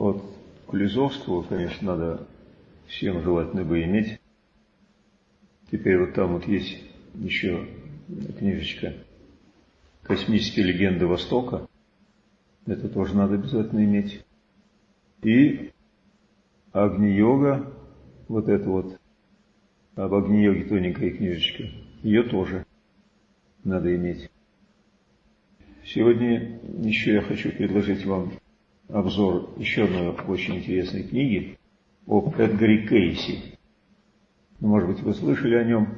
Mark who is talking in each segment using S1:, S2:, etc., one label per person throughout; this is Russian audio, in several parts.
S1: Вот Кулизовского, конечно, надо всем желательно бы иметь. Теперь вот там вот есть еще книжечка «Космические легенды Востока». Это тоже надо обязательно иметь. И Агни-йога, вот это вот, об Агни-йоге тоненькая книжечка, ее тоже надо иметь. Сегодня еще я хочу предложить вам обзор еще одной очень интересной книги об Эдгаре Кейси. Ну, может быть, вы слышали о нем.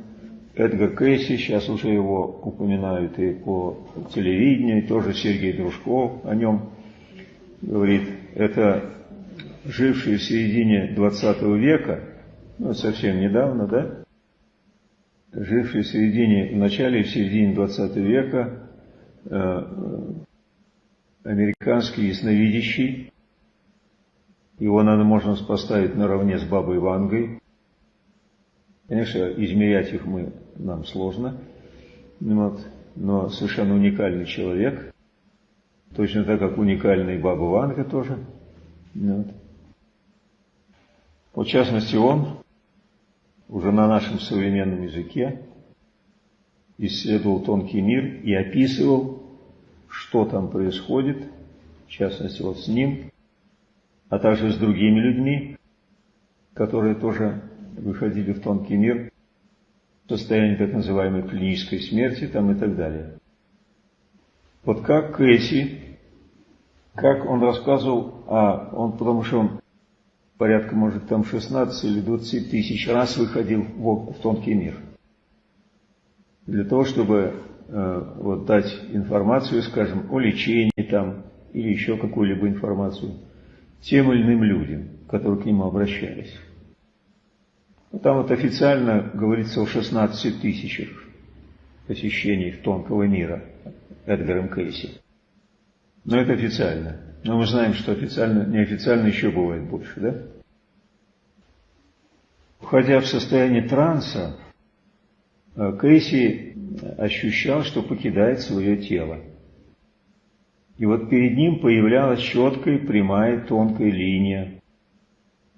S1: Эдгар Кейси, сейчас уже его упоминают и по телевидению, и тоже Сергей Дружков о нем говорит. Это живший в середине 20 века, ну, совсем недавно, да, живший в середине, в начале и в середине 20 века, э, американский ясновидящий, его надо можно поставить наравне с Бабой Вангой. Конечно, измерять их мы, нам сложно, вот, но совершенно уникальный человек, точно так, как уникальный Баба Ванга тоже. Вот. Вот, в частности, он уже на нашем современном языке исследовал тонкий мир и описывал, что там происходит, в частности, вот с ним, а также с другими людьми, которые тоже выходили в тонкий мир, в состоянии так называемой клинической смерти там и так далее. Вот как Кэсси, как он рассказывал, а он, потому что он порядка, может, там 16 или 20 тысяч раз выходил в, в тонкий мир. Для того, чтобы вот, дать информацию, скажем, о лечении там, или еще какую-либо информацию тем или иным людям, которые к нему обращались. Ну, там вот официально говорится о 16 тысячах посещений тонкого мира Эдгаром Кейси. Но это официально. Но мы знаем, что официально, неофициально еще бывает больше, да? Входя в состояние транса, э, Кейси ощущал, что покидает свое тело. И вот перед ним появлялась четкая, прямая, тонкая линия.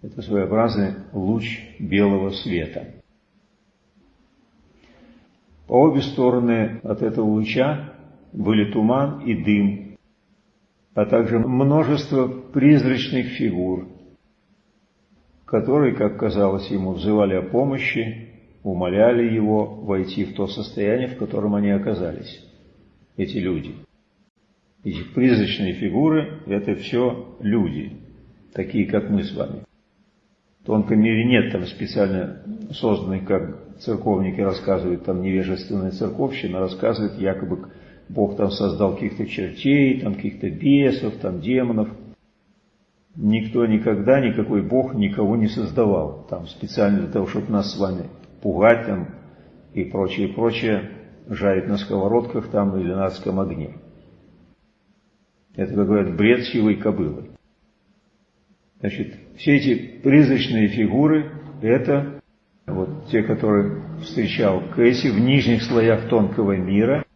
S1: Это своеобразный луч белого света. По обе стороны от этого луча были туман и дым, а также множество призрачных фигур, которые, как казалось ему, взывали о помощи, умоляли его войти в то состояние, в котором они оказались, эти люди. Эти призрачные фигуры – это все люди, такие, как мы с вами. В тонком мире нет там специально созданных, как церковники рассказывают, там невежественная церковщина рассказывает, якобы Бог там создал каких-то чертей, там каких-то бесов, там демонов – Никто никогда, никакой Бог никого не создавал. Там специально для того, чтобы нас с вами пугать и прочее, прочее, жарить на сковородках там или на адском огне. Это, как говорят, бред сивой кобылы. Значит, все эти призрачные фигуры, это вот те, которые встречал Кэсси в нижних слоях тонкого мира,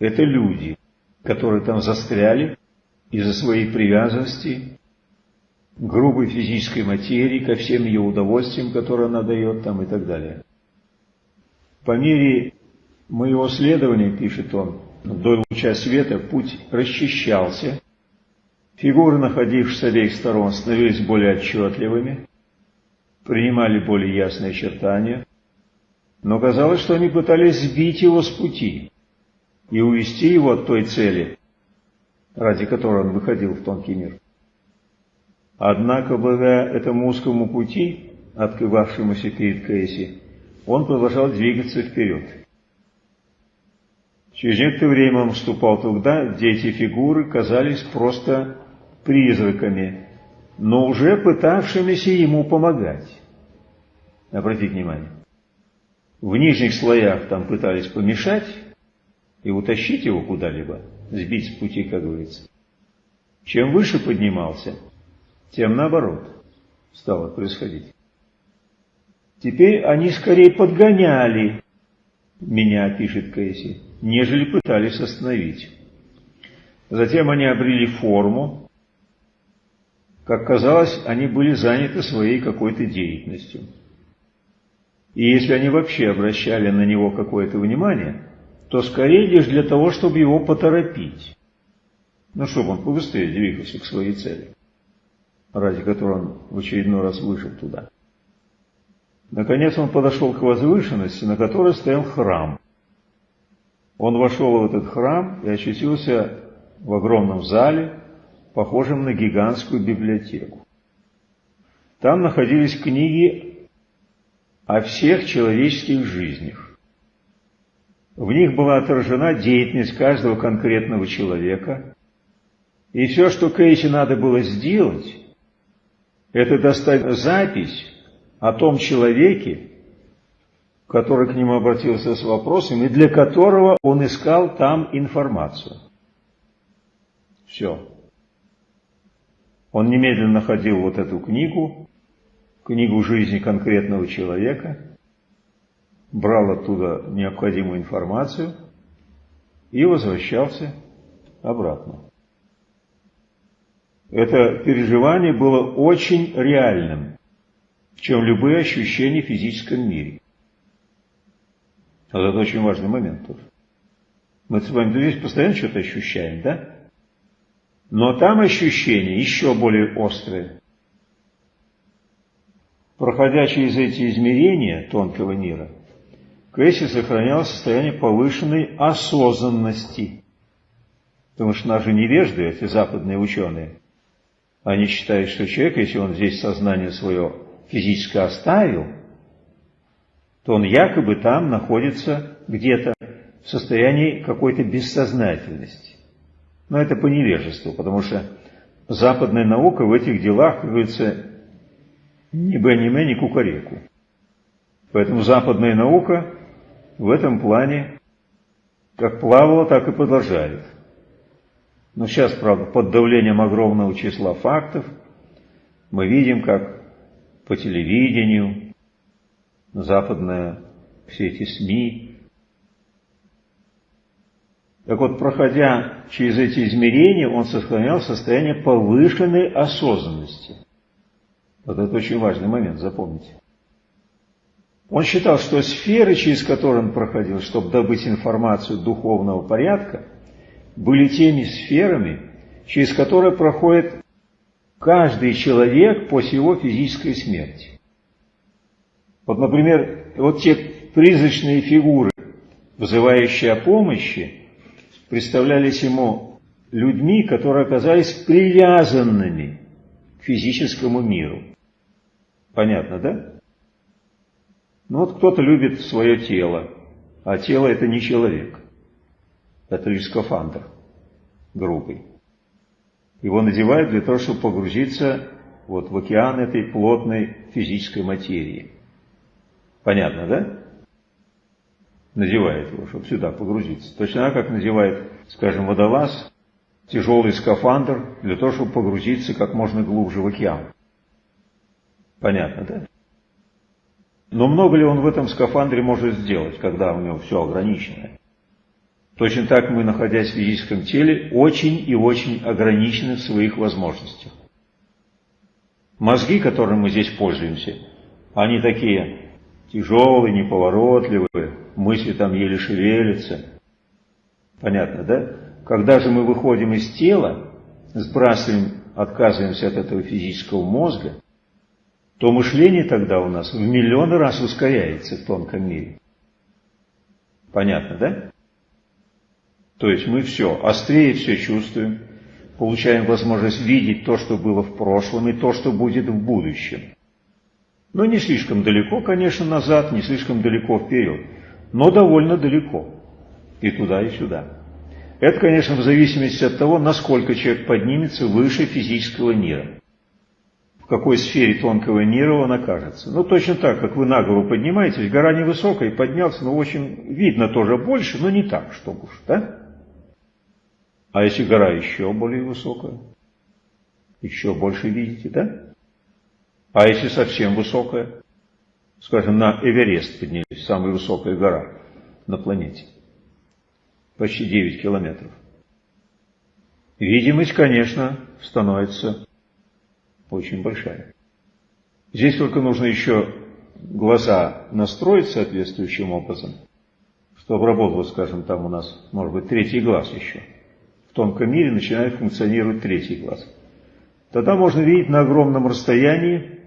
S1: это люди, которые там застряли из-за своей привязанности грубой физической материи, ко всем ее удовольствиям, которые она дает там и так далее. По мере моего следования, пишет он, до луча света путь расчищался, фигуры, находившиеся с обеих сторон, становились более отчетливыми, принимали более ясные очертания, но казалось, что они пытались сбить его с пути и увести его от той цели, ради которой он выходил в тонкий мир. Однако, благодаря этому узкому пути, открывавшемуся перед Кейси, он продолжал двигаться вперед. Через некоторое время он вступал туда, где эти фигуры казались просто призраками, но уже пытавшимися ему помогать. Обратите внимание. В нижних слоях там пытались помешать и утащить его куда-либо, сбить с пути, как говорится. Чем выше поднимался, тем наоборот стало происходить. Теперь они скорее подгоняли меня, пишет Кейси, нежели пытались остановить. Затем они обрели форму, как казалось, они были заняты своей какой-то деятельностью. И если они вообще обращали на него какое-то внимание, то скорее лишь для того, чтобы его поторопить. Ну, чтобы он побыстрее двигался к своей цели, ради которой он в очередной раз вышел туда. Наконец он подошел к возвышенности, на которой стоял храм. Он вошел в этот храм и очутился в огромном зале, похожем на гигантскую библиотеку. Там находились книги о всех человеческих жизнях. В них была отражена деятельность каждого конкретного человека, и все, что Кейси надо было сделать, это достать запись о том человеке, который к нему обратился с вопросом, и для которого он искал там информацию. Все. Он немедленно находил вот эту книгу, книгу жизни конкретного человека, брал оттуда необходимую информацию и возвращался обратно. Это переживание было очень реальным, чем любые ощущения в физическом мире. Вот это очень важный момент тоже. Мы с вами здесь постоянно что-то ощущаем, да? Но там ощущения еще более острые. Проходя через эти измерения тонкого мира, Кэсси сохранял состояние повышенной осознанности. Потому что наши невежды, эти западные ученые, они считают, что человек, если он здесь сознание свое физическое оставил, то он якобы там находится где-то в состоянии какой-то бессознательности. Но это по невежеству, потому что западная наука в этих делах, как говорится, ни бы ни ме, ни кукареку. Поэтому западная наука в этом плане как плавала, так и продолжает. Но сейчас, правда, под давлением огромного числа фактов мы видим, как по телевидению, западные все эти СМИ. Так вот, проходя через эти измерения, он сохранял состояние повышенной осознанности. Вот это очень важный момент, запомните. Он считал, что сферы, через которые он проходил, чтобы добыть информацию духовного порядка, были теми сферами, через которые проходит каждый человек после его физической смерти. Вот, например, вот те призрачные фигуры, вызывающие о помощи, представлялись ему людьми, которые оказались привязанными к физическому миру. Понятно, да? Ну вот кто-то любит свое тело, а тело это не человек. Это лишь скафандр грубый. Его надевают для того, чтобы погрузиться вот в океан этой плотной физической материи. Понятно, да? Надевает его, чтобы сюда погрузиться. Точно так, как надевает, скажем, водолаз, тяжелый скафандр для того, чтобы погрузиться как можно глубже в океан. Понятно, да? Но много ли он в этом скафандре может сделать, когда у него все ограничено? Точно так мы, находясь в физическом теле, очень и очень ограничены в своих возможностях. Мозги, которыми мы здесь пользуемся, они такие тяжелые, неповоротливые, мысли там еле шевелятся. Понятно, да? Когда же мы выходим из тела, сбрасываем, отказываемся от этого физического мозга, то мышление тогда у нас в миллионы раз ускоряется в тонком мире. Понятно, да? То есть мы все, острее все чувствуем, получаем возможность видеть то, что было в прошлом, и то, что будет в будущем. Но не слишком далеко, конечно, назад, не слишком далеко вперед, но довольно далеко. И туда, и сюда. Это, конечно, в зависимости от того, насколько человек поднимется выше физического мира. В какой сфере тонкого мира он окажется. Ну, точно так, как вы на голову поднимаетесь, гора невысокая, поднялся, но очень видно тоже больше, но не так, чтобы уж, да? А если гора еще более высокая? Еще больше видите, да? А если совсем высокая? Скажем, на Эверест поднялись, самая высокая гора на планете. Почти 9 километров. Видимость, конечно, становится очень большая. Здесь только нужно еще глаза настроить соответствующим образом, чтобы работал, скажем, там у нас, может быть, третий глаз еще. В тонком мире начинает функционировать третий глаз. Тогда можно видеть на огромном расстоянии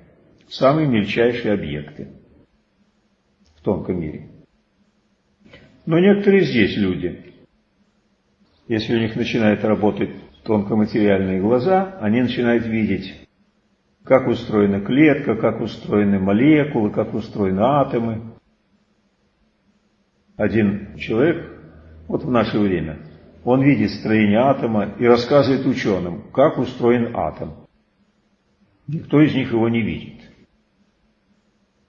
S1: самые мельчайшие объекты в тонком мире. Но некоторые здесь люди, если у них начинают работать тонкоматериальные глаза, они начинают видеть, как устроена клетка, как устроены молекулы, как устроены атомы. Один человек, вот в наше время, он видит строение атома и рассказывает ученым, как устроен атом. Никто из них его не видит.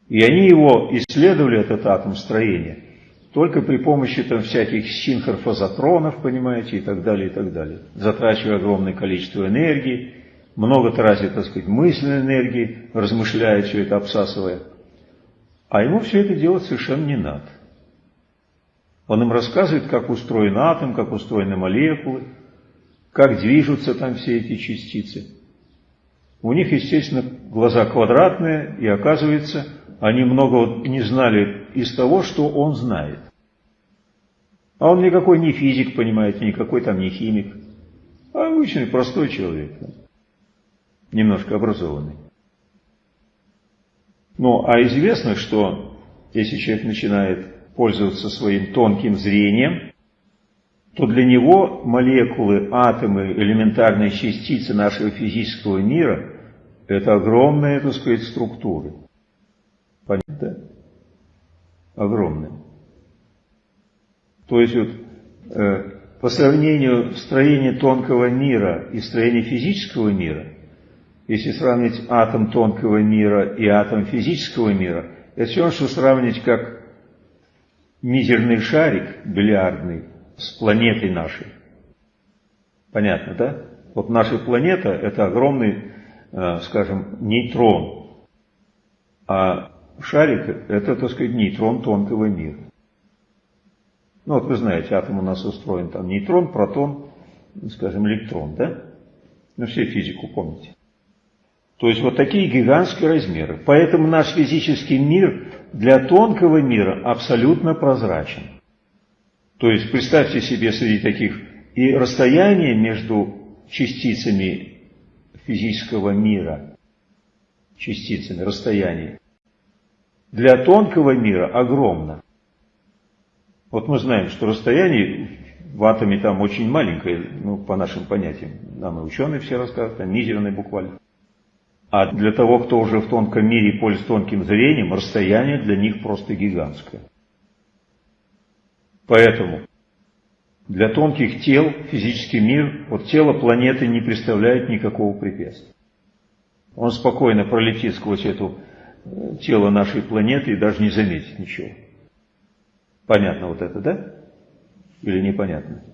S1: И они его исследовали, этот атом строения, только при помощи там всяких синхрофазотронов, понимаете, и так далее, и так далее. Затрачивая огромное количество энергии, много тратит, так сказать, мысленной энергии, размышляя все это, обсасывая. А ему все это делать совершенно не надо. Он им рассказывает, как устроен атом, как устроены молекулы, как движутся там все эти частицы. У них, естественно, глаза квадратные, и оказывается, они много не знали из того, что он знает. А он никакой не физик, понимаете, никакой там не химик, а обычный простой человек, немножко образованный. Ну, а известно, что если человек начинает пользоваться своим тонким зрением, то для него молекулы, атомы, элементарные частицы нашего физического мира – это огромные, так сказать, структуры. Понятно? Огромные. То есть вот, э, по сравнению строения тонкого мира и строения физического мира, если сравнить атом тонкого мира и атом физического мира, это все равно, что сравнить как мизерный шарик бильярдный с планетой нашей. Понятно, да? Вот наша планета – это огромный, э, скажем, нейтрон, а шарик – это, так сказать, нейтрон тонкого мира. Ну вот вы знаете, атом у нас устроен там нейтрон, протон, скажем, электрон, да? Ну все физику помните. То есть вот такие гигантские размеры. Поэтому наш физический мир для тонкого мира абсолютно прозрачен. То есть представьте себе среди таких и расстояние между частицами физического мира, частицами, расстояние, для тонкого мира огромно. Вот мы знаем, что расстояние в атоме там очень маленькое, ну, по нашим понятиям. Нам и ученые все рассказывают, там мизерное буквально. А для того, кто уже в тонком мире пользуется тонким зрением, расстояние для них просто гигантское. Поэтому для тонких тел физический мир, вот тело планеты не представляет никакого препятствия. Он спокойно пролетит сквозь это э, тело нашей планеты и даже не заметит ничего. Понятно вот это, да? Или непонятно?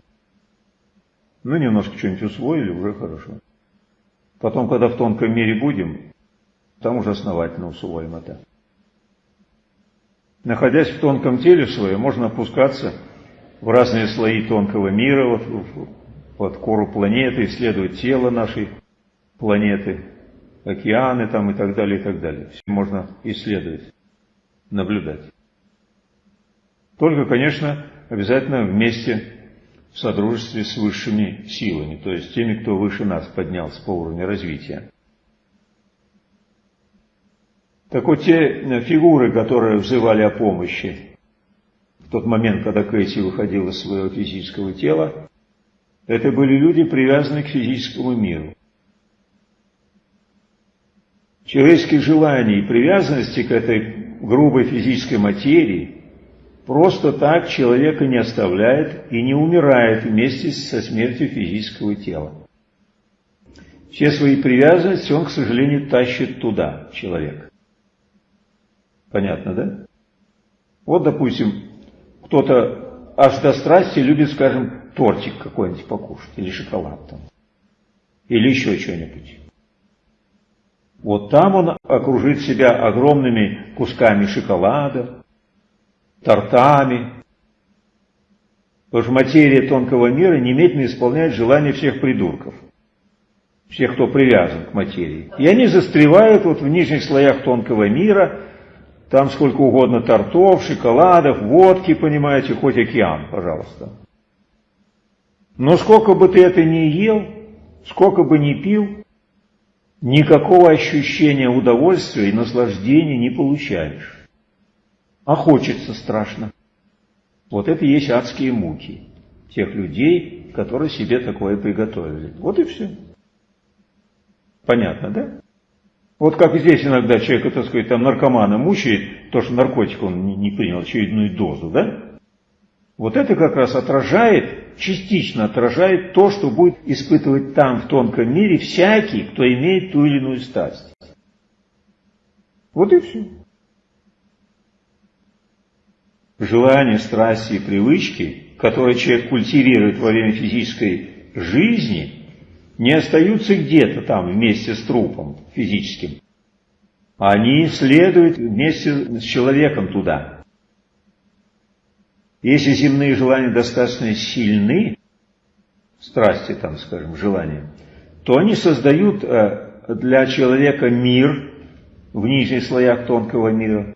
S1: Ну, немножко что-нибудь усвоили, уже хорошо. Потом, когда в тонком мире будем, там уже основательно усвоим это. Находясь в тонком теле своем, можно опускаться в разные слои тонкого мира, вот, под кору планеты, исследовать тело нашей планеты, океаны там и так далее, и так далее. Все можно исследовать, наблюдать. Только, конечно, обязательно вместе в содружестве с высшими силами, то есть теми, кто выше нас поднялся по уровню развития. Так вот, те фигуры, которые взывали о помощи в тот момент, когда Кэти выходила из своего физического тела, это были люди, привязанные к физическому миру. Человеческие желания и привязанности к этой грубой физической материи просто так человека не оставляет и не умирает вместе со смертью физического тела. Все свои привязанности он, к сожалению, тащит туда, человек. Понятно, да? Вот, допустим, кто-то аж до страсти любит, скажем, тортик какой-нибудь покушать, или шоколад там, или еще что-нибудь. Вот там он окружит себя огромными кусками шоколада, тортами. Потому что материя тонкого мира немедленно исполняет желания всех придурков. всех, кто привязан к материи. И они застревают вот в нижних слоях тонкого мира, там сколько угодно тортов, шоколадов, водки, понимаете, хоть океан, пожалуйста. Но сколько бы ты это ни ел, сколько бы ни пил, никакого ощущения удовольствия и наслаждения не получаешь. А хочется страшно. Вот это и есть адские муки тех людей, которые себе такое приготовили. Вот и все. Понятно, да? Вот как здесь иногда человек, так сказать, там наркомана мучает, то, что наркотик он не, принял очередную дозу, да? Вот это как раз отражает, частично отражает то, что будет испытывать там, в тонком мире, всякий, кто имеет ту или иную страсть. Вот и все. Желания, страсти и привычки, которые человек культивирует во время физической жизни – не остаются где-то там вместе с трупом физическим. Они следуют вместе с человеком туда. Если земные желания достаточно сильны, страсти там, скажем, желания, то они создают э, для человека мир в нижних слоях тонкого мира,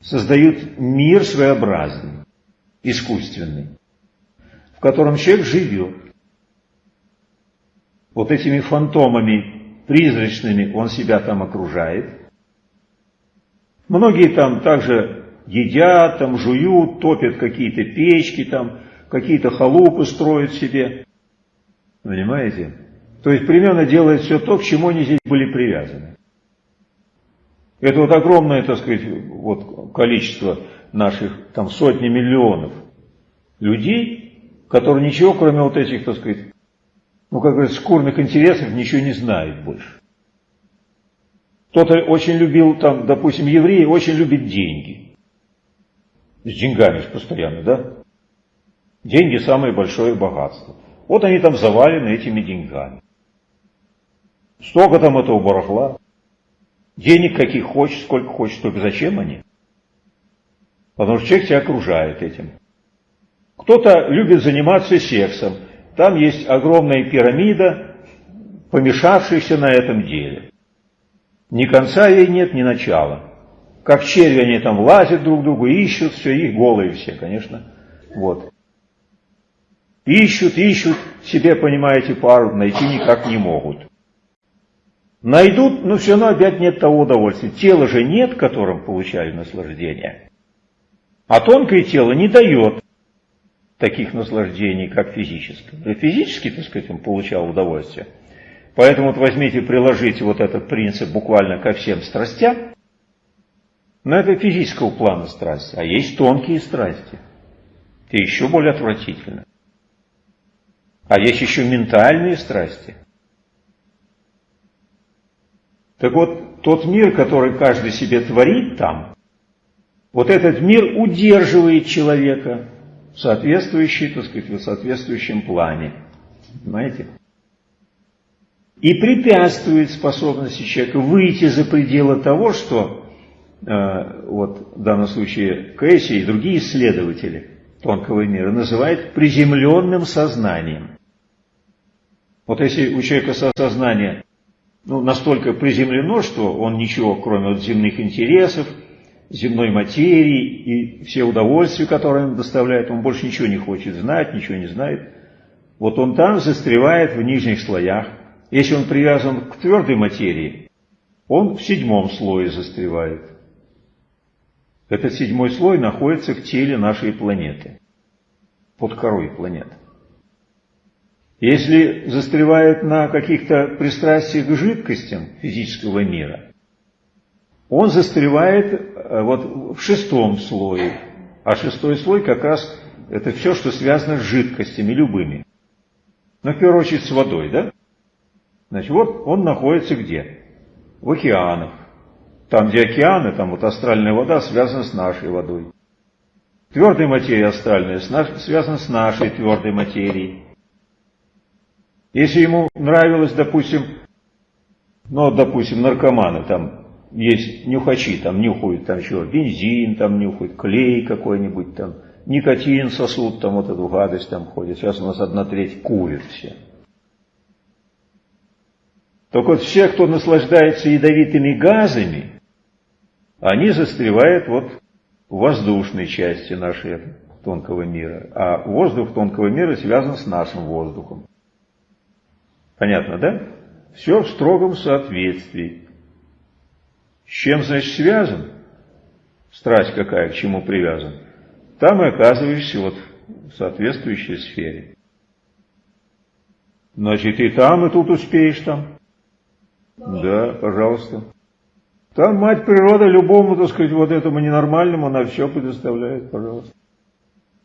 S1: создают мир своеобразный, искусственный, в котором человек живет вот этими фантомами призрачными он себя там окружает. Многие там также едят, там жуют, топят какие-то печки, там какие-то халупы строят себе. Понимаете? То есть примерно делает все то, к чему они здесь были привязаны. Это вот огромное, так сказать, вот количество наших там сотни миллионов людей, которые ничего, кроме вот этих, так сказать, ну, как говорится, шкурных интересов ничего не знает больше. Кто-то очень любил, там, допустим, евреи очень любят деньги. С деньгами постоянно, да? Деньги самое большое богатство. Вот они там завалены этими деньгами. Столько там этого барахла. Денег каких хочешь, сколько хочешь, только зачем они? Потому что человек тебя окружает этим. Кто-то любит заниматься сексом. Там есть огромная пирамида, помешавшаяся на этом деле. Ни конца ей нет, ни начала. Как черви они там лазят друг к другу, ищут, все, их голые все, конечно. Вот. Ищут, ищут, себе, понимаете, пару найти никак не могут. Найдут, но все равно опять нет того удовольствия. Тела же нет, которым получали наслаждение. А тонкое тело не дает таких наслаждений, как физическое. Физически, так сказать, он получал удовольствие. Поэтому вот возьмите, приложите вот этот принцип буквально ко всем страстям. Но это физического плана страсти. А есть тонкие страсти. И еще более отвратительно. А есть еще ментальные страсти. Так вот, тот мир, который каждый себе творит там, вот этот мир удерживает человека соответствующий, так сказать, в соответствующем плане. Понимаете? И препятствует способности человека выйти за пределы того, что э, вот в данном случае Кэсси и другие исследователи тонкого мира называют приземленным сознанием. Вот если у человека сознание ну, настолько приземлено, что он ничего, кроме вот земных интересов, земной материи и все удовольствия, которые он доставляет, он больше ничего не хочет знать, ничего не знает. Вот он там застревает в нижних слоях. Если он привязан к твердой материи, он в седьмом слое застревает. Этот седьмой слой находится в теле нашей планеты, под корой планеты. Если застревает на каких-то пристрастиях к жидкостям физического мира – он застревает э, вот в шестом слое. А шестой слой как раз это все, что связано с жидкостями любыми. Но в первую очередь с водой, да? Значит, вот он находится где? В океанах. Там, где океаны, там вот астральная вода связана с нашей водой. Твердая материя астральная связана с нашей твердой материей. Если ему нравилось, допустим, ну, допустим, наркоманы там есть нюхачи, там нюхают там что, бензин там нюхают, клей какой-нибудь там, никотин сосуд, там вот эту гадость там ходит. Сейчас у нас одна треть курит все. Так вот, все, кто наслаждается ядовитыми газами, они застревают вот в воздушной части нашей тонкого мира. А воздух тонкого мира связан с нашим воздухом. Понятно, да? Все в строгом соответствии. С чем, значит, связан? Страсть какая, к чему привязан? Там и оказываешься вот в соответствующей сфере. Значит, и там, и тут успеешь там. Да, пожалуйста. Там мать природа любому, так сказать, вот этому ненормальному, она все предоставляет, пожалуйста.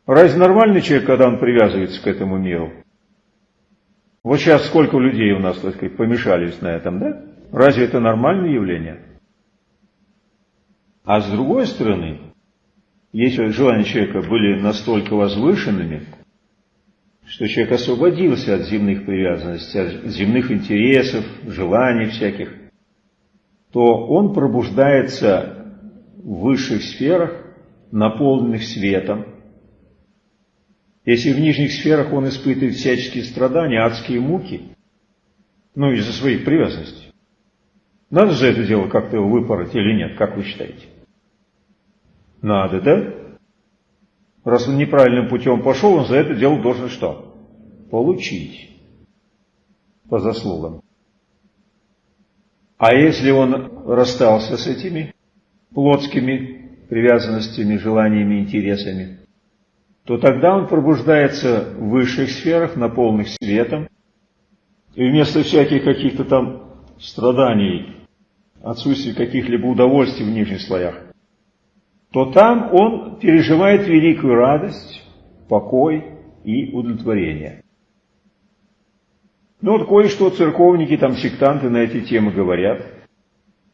S1: Разве нормальный человек, когда он привязывается к этому миру? Вот сейчас сколько людей у нас, так сказать, помешались на этом, да? Разве это нормальное явление? А с другой стороны, если желания человека были настолько возвышенными, что человек освободился от земных привязанностей, от земных интересов, желаний всяких, то он пробуждается в высших сферах, наполненных светом. Если в нижних сферах он испытывает всяческие страдания, адские муки, ну, из-за своих привязанностей, надо же это дело как-то выпороть или нет, как вы считаете? Надо, да? Раз он неправильным путем пошел, он за это дело должен что? Получить. По заслугам. А если он расстался с этими плотскими привязанностями, желаниями, интересами, то тогда он пробуждается в высших сферах, наполненных светом, и вместо всяких каких-то там страданий, отсутствия каких-либо удовольствий в нижних слоях, то там он переживает великую радость, покой и удовлетворение. Ну вот кое-что церковники, там сектанты на эти темы говорят,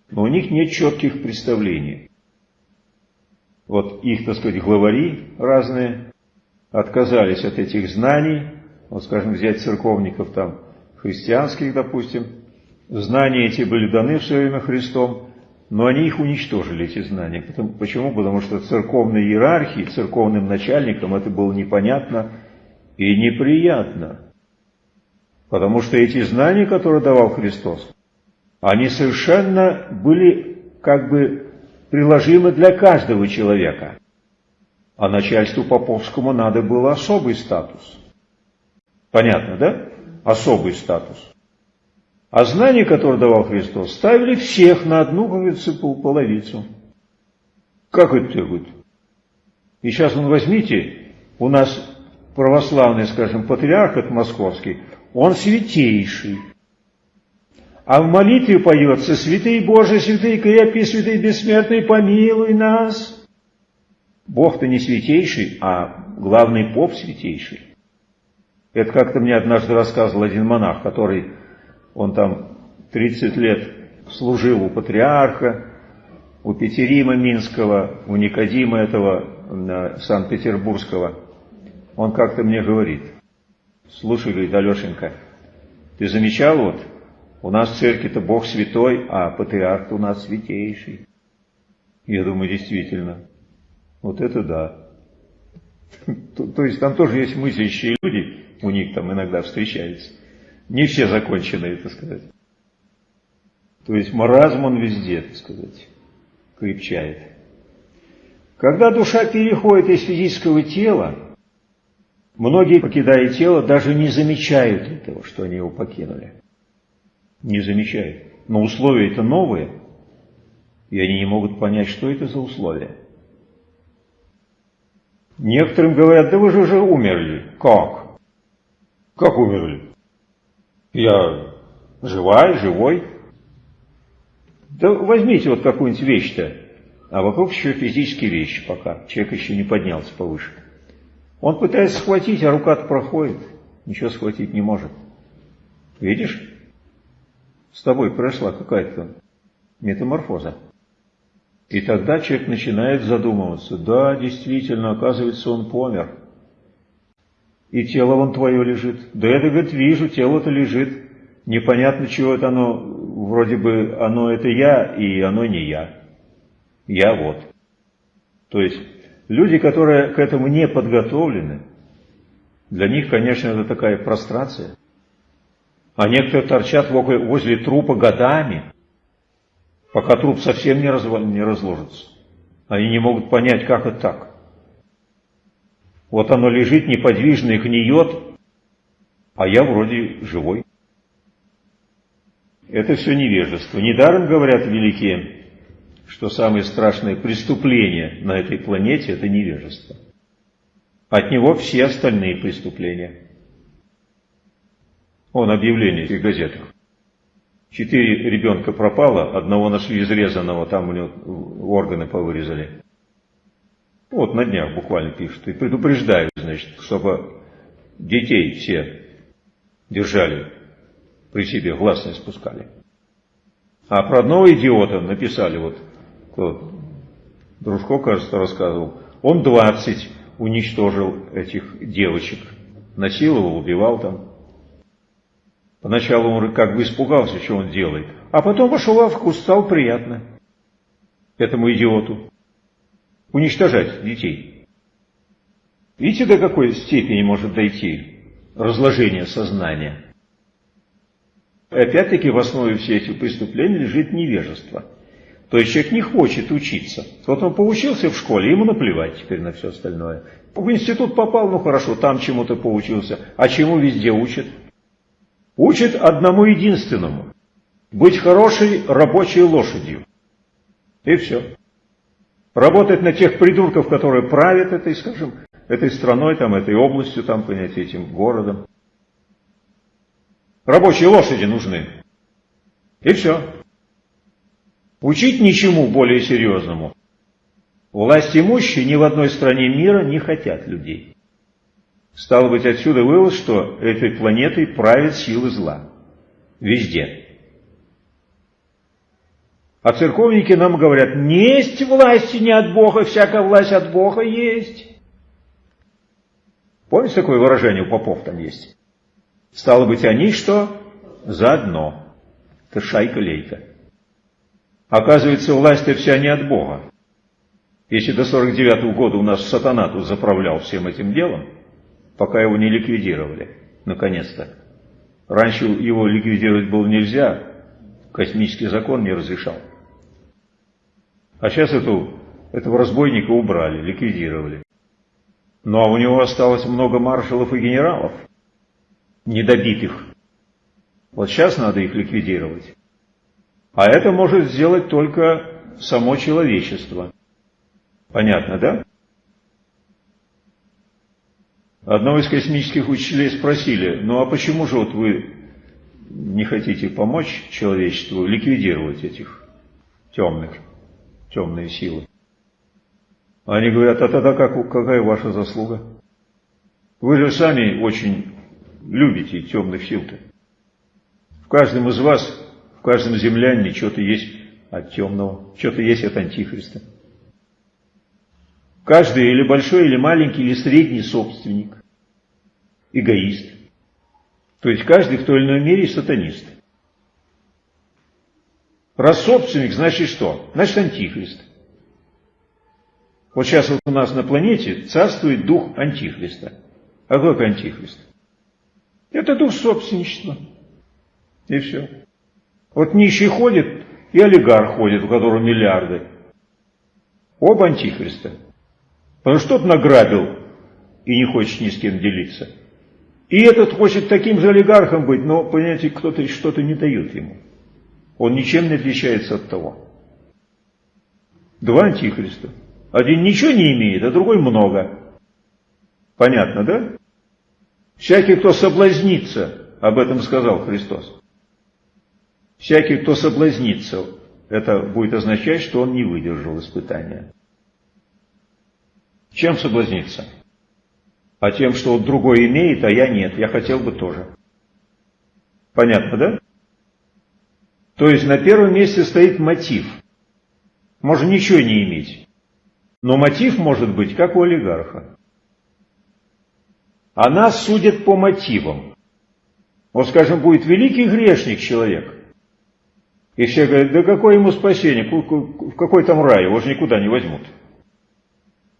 S1: но у них нет четких представлений. Вот их, так сказать, главари разные отказались от этих знаний, вот, скажем, взять церковников там, христианских, допустим, знания эти были даны в свое время Христом, но они их уничтожили, эти знания. Почему? Потому что церковной иерархии, церковным начальникам это было непонятно и неприятно. Потому что эти знания, которые давал Христос, они совершенно были как бы приложимы для каждого человека. А начальству поповскому надо было особый статус. Понятно, да? Особый статус. А знания, которые давал Христос, ставили всех на одну, говорится, половицу. Как это будет? И сейчас, он возьмите, у нас православный, скажем, патриарх от московский, он святейший. А в молитве поется «Святый Боже, святый крепкий, святый бессмертный, помилуй нас». Бог-то не святейший, а главный поп святейший. Это как-то мне однажды рассказывал один монах, который он там 30 лет служил у патриарха, у Петерима Минского, у Никодима этого э, Санкт-Петербургского. Он как-то мне говорит, слушай, говорит, Алешенька, ты замечал вот, у нас в церкви-то Бог святой, а патриарх у нас святейший. Я думаю, действительно, вот это да. То, то есть там тоже есть мыслящие люди, у них там иногда встречаются. Не все законченные, так сказать. То есть маразм он везде, так сказать, крепчает. Когда душа переходит из физического тела, многие, покидая тело, даже не замечают этого, что они его покинули. Не замечают. Но условия это новые, и они не могут понять, что это за условия. Некоторым говорят, да вы же уже умерли. Как? Как умерли? Я живая, живой. Да возьмите вот какую-нибудь вещь-то, а вокруг еще физические вещи пока. Человек еще не поднялся повыше. Он пытается схватить, а рука-то проходит. Ничего схватить не может. Видишь? С тобой прошла какая-то метаморфоза. И тогда человек начинает задумываться. Да, действительно, оказывается, он помер и тело вон твое лежит. Да это, говорит, вижу, тело-то лежит. Непонятно, чего это оно, вроде бы оно это я, и оно не я. Я вот. То есть, люди, которые к этому не подготовлены, для них, конечно, это такая прострация. А некоторые торчат возле трупа годами, пока труп совсем не, развал, не разложится. Они не могут понять, как это так. Вот оно лежит неподвижно и гниет, а я вроде живой. Это все невежество. Недаром говорят великие, что самое страшное преступление на этой планете – это невежество. От него все остальные преступления. Он объявление в газетах. Четыре ребенка пропало, одного нашли изрезанного, там у него органы повырезали. Вот на днях буквально пишут. И предупреждают, значит, чтобы детей все держали при себе, глаз не спускали. А про одного идиота написали, вот, Дружко, кажется, рассказывал, он 20 уничтожил этих девочек, насиловал, убивал там. Поначалу он как бы испугался, что он делает, а потом вошел во вкус, стал приятно этому идиоту уничтожать детей. Видите, до какой степени может дойти разложение сознания? Опять-таки в основе всех этих преступлений лежит невежество. То есть человек не хочет учиться. Вот он поучился в школе, ему наплевать теперь на все остальное. В институт попал, ну хорошо, там чему-то поучился. А чему везде учат? Учат одному единственному. Быть хорошей рабочей лошадью. И все. Работать на тех придурков, которые правят этой, скажем, этой страной, там, этой областью, там, понятие, этим городом. Рабочие лошади нужны. И все. Учить ничему более серьезному. Власть имущие ни в одной стране мира не хотят людей. Стало быть, отсюда вывод, что этой планетой правят силы зла. Везде. А церковники нам говорят, не есть власти не от Бога, всякая власть от Бога есть. Помните такое выражение у попов там есть? Стало быть, они что? Заодно. Это шайка-лейка. Оказывается, власть-то вся не от Бога. Если до 49 -го года у нас сатана тут заправлял всем этим делом, пока его не ликвидировали, наконец-то. Раньше его ликвидировать было нельзя, космический закон не разрешал. А сейчас эту, этого разбойника убрали, ликвидировали. Ну а у него осталось много маршалов и генералов, недобитых. Вот сейчас надо их ликвидировать. А это может сделать только само человечество. Понятно, да? Одного из космических учителей спросили, ну а почему же вот вы не хотите помочь человечеству ликвидировать этих темных? темные силы. Они говорят, а тогда как, какая ваша заслуга? Вы же сами очень любите темных сил-то. В каждом из вас, в каждом землянине что-то есть от темного, что-то есть от антихриста. Каждый или большой, или маленький, или средний собственник, эгоист. То есть каждый в той или иной мере сатанист. Раз собственник, значит что? Значит антихрист. Вот сейчас вот у нас на планете царствует дух антихриста. А какой антихрист? Это дух собственничества. И все. Вот нищий ходит, и олигарх ходит, у которого миллиарды. Оба антихриста. Потому что тот награбил и не хочет ни с кем делиться. И этот хочет таким же олигархом быть, но, понимаете, кто-то что-то не дает ему. Он ничем не отличается от того. Два антихриста. Один ничего не имеет, а другой много. Понятно, да? Всякий, кто соблазнится, об этом сказал Христос. Всякий, кто соблазнится, это будет означать, что он не выдержал испытания. Чем соблазниться? А тем, что вот другой имеет, а я нет, я хотел бы тоже. Понятно, да? То есть на первом месте стоит мотив. Можно ничего не иметь. Но мотив может быть как у олигарха. А нас судят по мотивам. Вот, скажем, будет великий грешник человек. И все говорят, да какое ему спасение, в какой там рай, его же никуда не возьмут.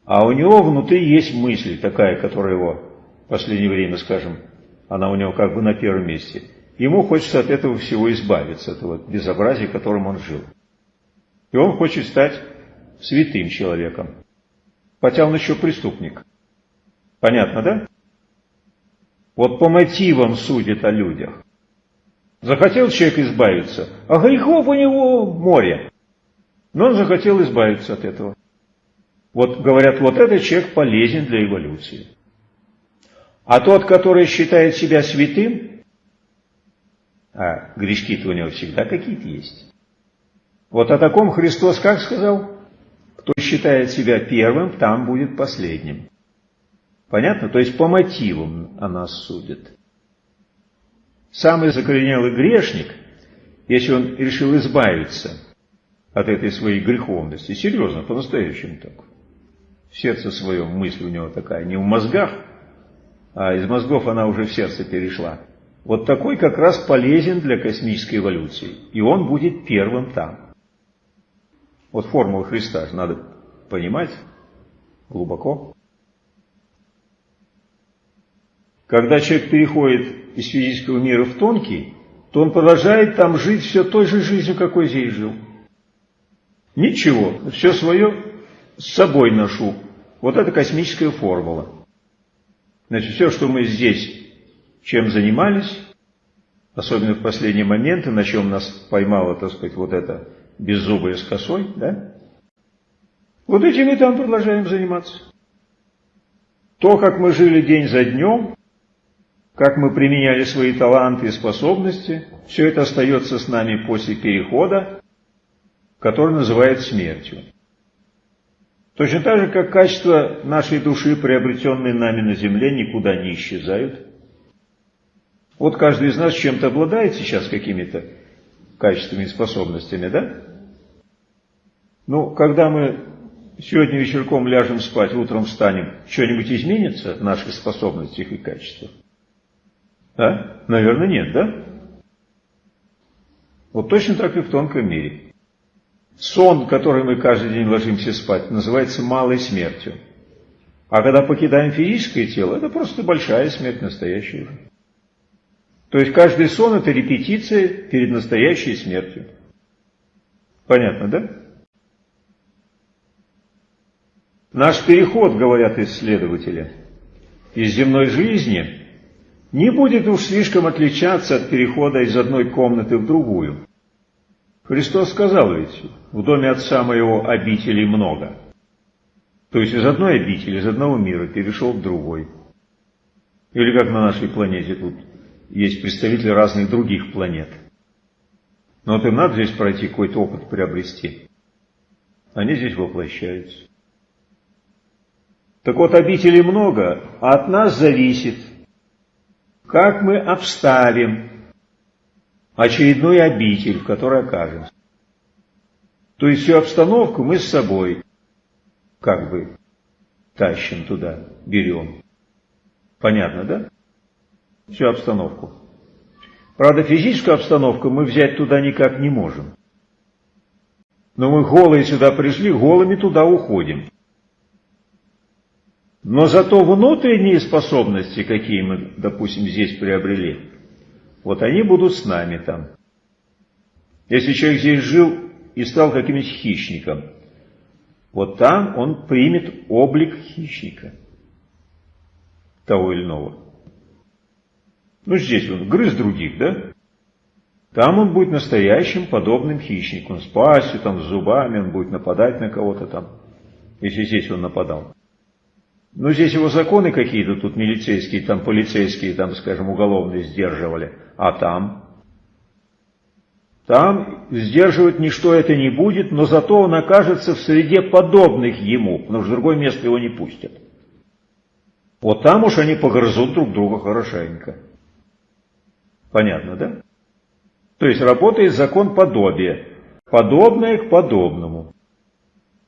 S1: А у него внутри есть мысль такая, которая его в последнее время, скажем, она у него как бы на первом месте – ему хочется от этого всего избавиться, от этого безобразия, которым он жил. И он хочет стать святым человеком, хотя он еще преступник. Понятно, да? Вот по мотивам судит о людях. Захотел человек избавиться, а грехов у него море. Но он захотел избавиться от этого. Вот говорят, вот этот человек полезен для эволюции. А тот, который считает себя святым, а грешки-то у него всегда какие-то есть. Вот о таком Христос как сказал? Кто считает себя первым, там будет последним. Понятно? То есть по мотивам о нас судят. Самый закоренелый грешник, если он решил избавиться от этой своей греховности, серьезно, по-настоящему так, в сердце своем мысль у него такая, не в мозгах, а из мозгов она уже в сердце перешла. Вот такой как раз полезен для космической эволюции, и он будет первым там. Вот формула Христа надо понимать глубоко. Когда человек переходит из физического мира в тонкий, то он продолжает там жить все той же жизнью, какой здесь жил. Ничего, все свое с собой ношу. Вот это космическая формула. Значит, все, что мы здесь чем занимались, особенно в последние моменты, на чем нас поймало, так сказать, вот это беззубые с косой, да? Вот этим мы там продолжаем заниматься. То, как мы жили день за днем, как мы применяли свои таланты и способности, все это остается с нами после перехода, который называют смертью. Точно так же, как качества нашей души, приобретенные нами на земле, никуда не исчезают. Вот каждый из нас чем-то обладает сейчас какими-то качествами и способностями, да? Ну, когда мы сегодня вечерком ляжем спать, утром встанем, что-нибудь изменится в наших способностях и качествах? А? Наверное, нет, да? Вот точно так и в тонком мире. Сон, который мы каждый день ложимся спать, называется малой смертью. А когда покидаем физическое тело, это просто большая смерть, настоящая уже. То есть каждый сон это репетиция перед настоящей смертью. Понятно, да? Наш переход, говорят исследователи, из земной жизни не будет уж слишком отличаться от перехода из одной комнаты в другую. Христос сказал ведь, в доме Отца моего обителей много. То есть из одной обители, из одного мира перешел в другой. Или как на нашей планете тут есть представители разных других планет. Но вот им надо здесь пройти какой-то опыт приобрести. Они здесь воплощаются. Так вот, обителей много, а от нас зависит, как мы обставим очередную обитель, в которой окажемся. То есть всю обстановку мы с собой как бы тащим туда, берем. Понятно, да? Всю обстановку. Правда, физическую обстановку мы взять туда никак не можем. Но мы голые сюда пришли, голыми туда уходим. Но зато внутренние способности, какие мы, допустим, здесь приобрели, вот они будут с нами там. Если человек здесь жил и стал каким-нибудь хищником, вот там он примет облик хищника того или иного. Ну, здесь он грыз других, да? Там он будет настоящим подобным хищником, с пастью, там, с зубами, он будет нападать на кого-то там, если здесь он нападал. Ну, здесь его законы какие-то тут милицейские, там полицейские, там, скажем, уголовные сдерживали. А там? Там сдерживать ничто это не будет, но зато он окажется в среде подобных ему, потому что в другое место его не пустят. Вот там уж они погрызут друг друга хорошенько. Понятно, да? То есть работает закон подобия. Подобное к подобному.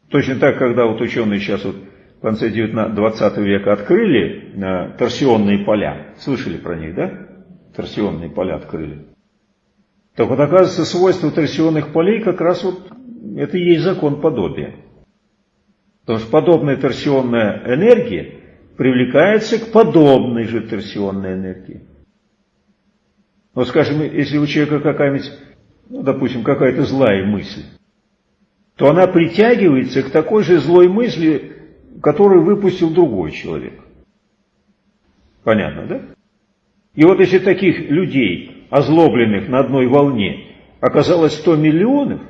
S1: Точно так, когда вот ученые сейчас вот конце 20 века открыли э, торсионные поля. Слышали про них, да? Торсионные поля открыли. Так вот, оказывается, свойство торсионных полей как раз вот это и есть закон подобия. Потому что подобная торсионная энергия привлекается к подобной же торсионной энергии. Вот скажем, если у человека какая-нибудь, ну, допустим, какая-то злая мысль, то она притягивается к такой же злой мысли, которую выпустил другой человек. Понятно, да? И вот если таких людей, озлобленных на одной волне, оказалось 100 миллионов,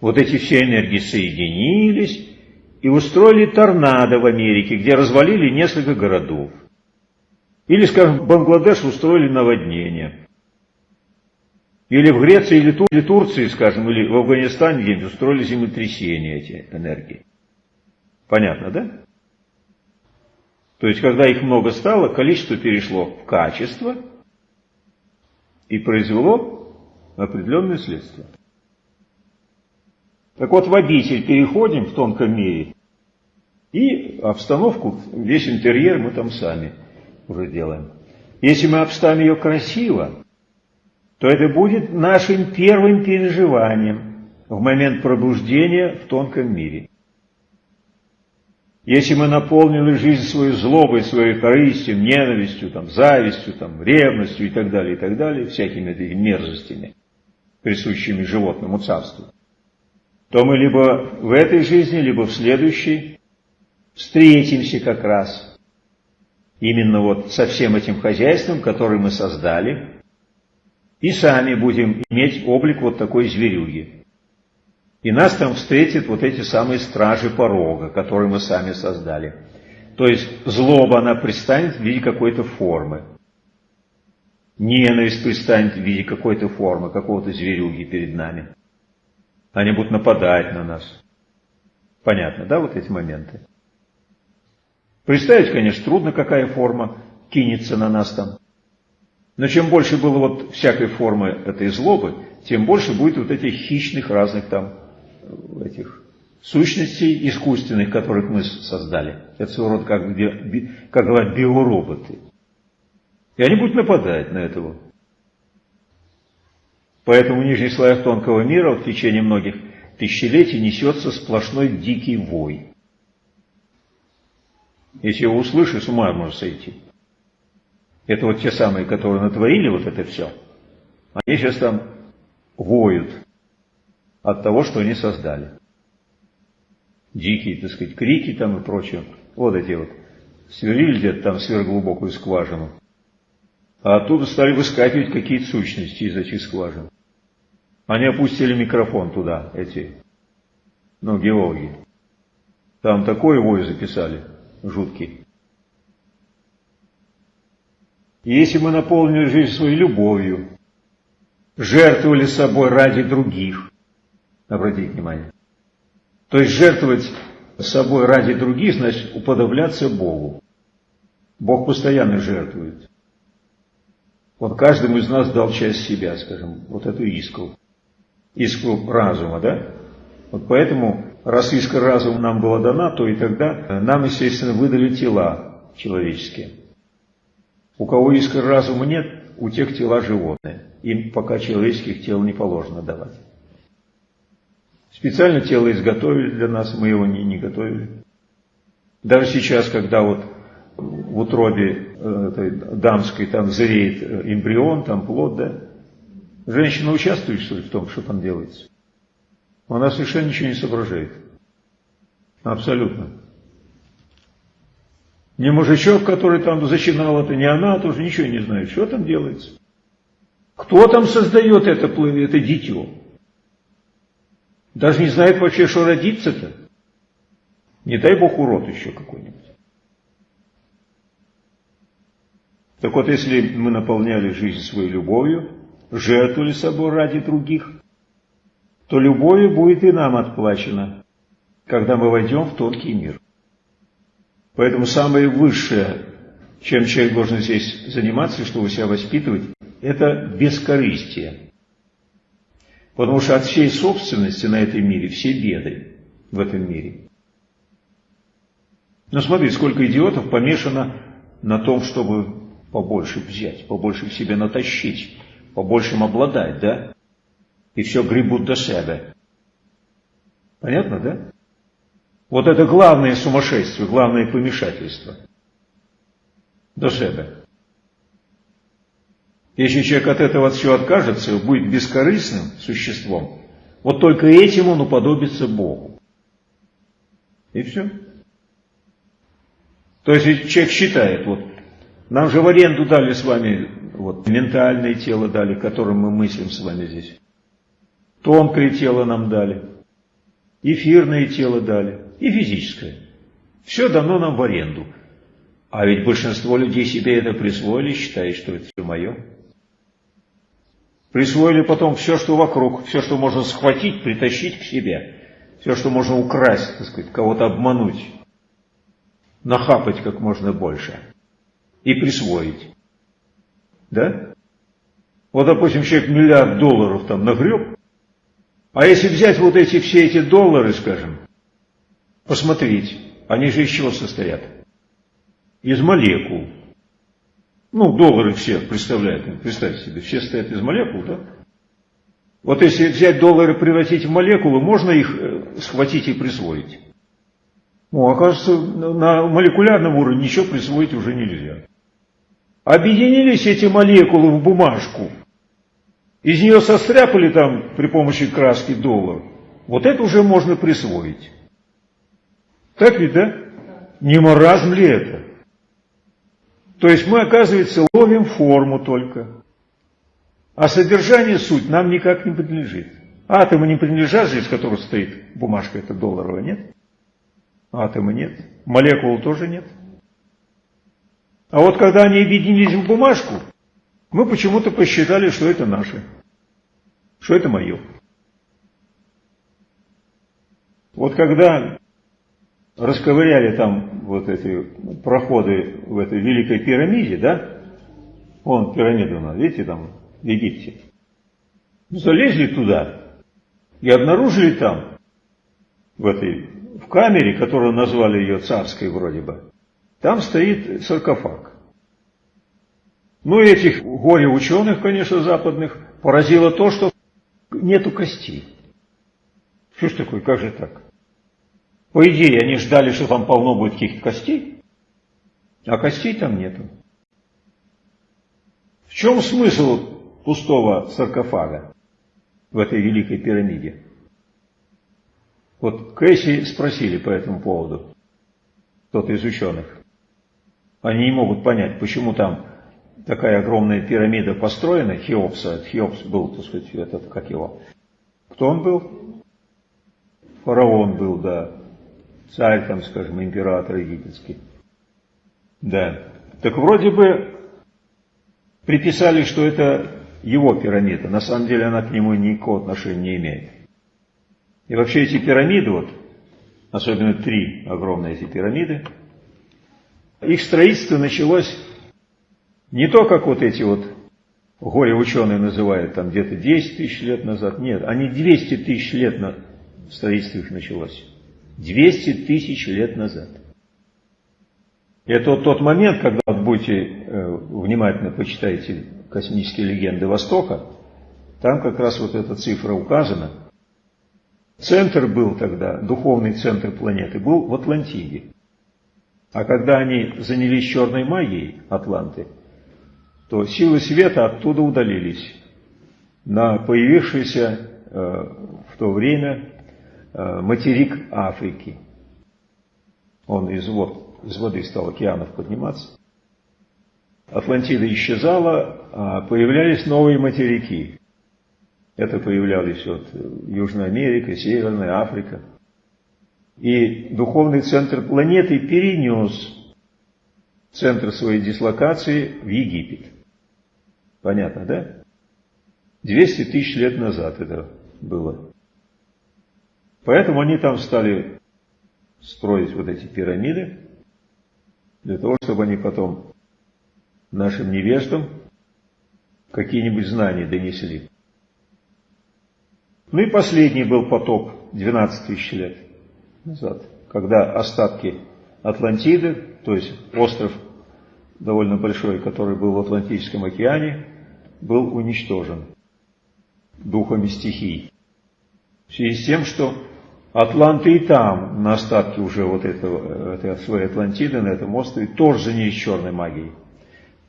S1: вот эти все энергии соединились и устроили торнадо в Америке, где развалили несколько городов. Или, скажем, в Бангладеш устроили наводнение. Или в Греции, или, Тур, Турции, скажем, или в Афганистане где-нибудь устроили землетрясения эти энергии. Понятно, да? То есть, когда их много стало, количество перешло в качество и произвело определенные следствия. Так вот, в обитель переходим в тонком мире, и обстановку, весь интерьер мы там сами уже делаем. Если мы обставим ее красиво, то это будет нашим первым переживанием в момент пробуждения в тонком мире. Если мы наполнили жизнь свою злобой, своей корыстью, ненавистью, там, завистью, там, ревностью и так далее, и так далее, всякими этими мерзостями, присущими животному царству, то мы либо в этой жизни, либо в следующей встретимся как раз именно вот со всем этим хозяйством, которое мы создали, и сами будем иметь облик вот такой зверюги. И нас там встретят вот эти самые стражи порога, которые мы сами создали. То есть злоба, она пристанет в виде какой-то формы. Ненависть пристанет в виде какой-то формы, какого-то зверюги перед нами. Они будут нападать на нас. Понятно, да, вот эти моменты? Представить, конечно, трудно, какая форма кинется на нас там. Но чем больше было вот всякой формы этой злобы, тем больше будет вот этих хищных разных там этих сущностей искусственных, которых мы создали. Это своего рода, как, как говорят, биороботы. И они будут нападать на этого. Поэтому в нижних слоях тонкого мира в течение многих тысячелетий несется сплошной дикий вой. Если его услышишь, с ума можно сойти. Это вот те самые, которые натворили вот это все. Они сейчас там воют от того, что они создали. Дикие, так сказать, крики там и прочее. Вот эти вот. Сверлили где-то там сверхглубокую скважину. А оттуда стали выскакивать какие-то сущности из этих скважин. Они опустили микрофон туда, эти, ну, геологи. Там такой вой записали, жуткий. Если мы наполнили жизнь своей любовью, жертвовали собой ради других, Обратите внимание. То есть жертвовать собой ради других, значит уподобляться Богу. Бог постоянно жертвует. Вот каждому из нас дал часть себя, скажем, вот эту искру. Искру разума, да? Вот поэтому, раз искра разума нам была дана, то и тогда нам, естественно, выдали тела человеческие. У кого искры разума нет, у тех тела животные. Им пока человеческих тел не положено давать. Специально тело изготовили для нас, мы его не, не готовили. Даже сейчас, когда вот в утробе э, этой дамской там зреет э, эмбрион, там плод, да, женщина участвует, что ли, в том, что там делается? Она совершенно ничего не соображает. Абсолютно. Не мужичок, который там зачинал это, не она, тоже ничего не знает, что там делается. Кто там создает это, это дитё? Даже не знает вообще, что родиться-то. Не дай бог урод еще какой-нибудь. Так вот, если мы наполняли жизнь своей любовью, жертвовали собой ради других, то любовью будет и нам отплачено, когда мы войдем в тонкий мир. Поэтому самое высшее, чем человек должен здесь заниматься, чтобы себя воспитывать, это бескорыстие. Потому что от всей собственности на этом мире все беды в этом мире. Но смотри, сколько идиотов помешано на том, чтобы побольше взять, побольше в себе натащить, побольше обладать, да? И все гребут до себя. Понятно, да? Вот это главное сумасшествие, главное помешательство. До себя. Если человек от этого от всего откажется, будет бескорыстным существом, вот только этим он уподобится Богу. И все. То есть человек считает, вот, нам же в аренду дали с вами, вот, ментальное тело дали, которым мы мыслим с вами здесь. Тонкое тело нам дали, эфирное тело дали и физическое. Все дано нам в аренду. А ведь большинство людей себе это присвоили, считают, что это все мое. Присвоили потом все, что вокруг, все, что можно схватить, притащить к себе. Все, что можно украсть, так сказать, кого-то обмануть, нахапать как можно больше и присвоить. Да? Вот, допустим, человек миллиард долларов там нагреб, а если взять вот эти все эти доллары, скажем, посмотреть, они же из чего состоят? Из молекул. Ну, доллары все представляют, представьте себе, все стоят из молекул, да? Вот если взять доллары и превратить в молекулы, можно их э, схватить и присвоить. Ну, оказывается, на молекулярном уровне ничего присвоить уже нельзя. Объединились эти молекулы в бумажку, из нее состряпали там при помощи краски доллар. Вот это уже можно присвоить. Так ведь, да? Не маразм ли это? То есть мы, оказывается, ловим форму только. А содержание, суть нам никак не принадлежит. Атомы не принадлежат, из которых стоит бумажка эта долларовая, нет? Атомы нет. Молекул тоже нет. А вот когда они объединились в бумажку, мы почему-то посчитали, что это наше, что это мое. Вот когда расковыряли там вот эти проходы в этой великой пирамиде, да? Вон пирамида у нас, видите, там в Египте. Залезли туда и обнаружили там, в этой, в камере, которую назвали ее царской вроде бы, там стоит саркофаг. Ну и этих горе-ученых, конечно, западных, поразило то, что нету костей. Что ж такое, как же так? По идее, они ждали, что там полно будет каких-то костей, а костей там нету. В чем смысл пустого саркофага в этой великой пирамиде? Вот Кэсси спросили по этому поводу, кто-то из ученых. Они не могут понять, почему там такая огромная пирамида построена, Хеопса, Хеопс был, так сказать, этот, как его, кто он был? Фараон был, да, царь, там, скажем, император египетский. Да. Так вроде бы приписали, что это его пирамида. На самом деле она к нему никакого отношения не имеет. И вообще эти пирамиды, вот, особенно три огромные эти пирамиды, их строительство началось не то, как вот эти вот горе-ученые называют, там где-то 10 тысяч лет назад. Нет, они 200 тысяч лет на строительство их началось. 200 тысяч лет назад. Это вот тот момент, когда вот будете э, внимательно почитаете космические легенды Востока, там как раз вот эта цифра указана. Центр был тогда, духовный центр планеты, был в Атлантиде. А когда они занялись черной магией, атланты, то силы света оттуда удалились на появившийся э, в то время материк Африки. Он из, вод, из воды стал океанов подниматься. Атлантида исчезала, а появлялись новые материки. Это появлялись вот Южная Америка, Северная Африка. И духовный центр планеты перенес центр своей дислокации в Египет. Понятно, да? 200 тысяч лет назад это было. Поэтому они там стали строить вот эти пирамиды, для того, чтобы они потом нашим невестам какие-нибудь знания донесли. Ну и последний был потоп 12 тысяч лет назад, когда остатки Атлантиды, то есть остров довольно большой, который был в Атлантическом океане, был уничтожен духами стихий. В связи с тем, что Атланты и там, на остатке уже вот этого, этой своей Атлантиды, на этом острове, тоже занялись черной магией.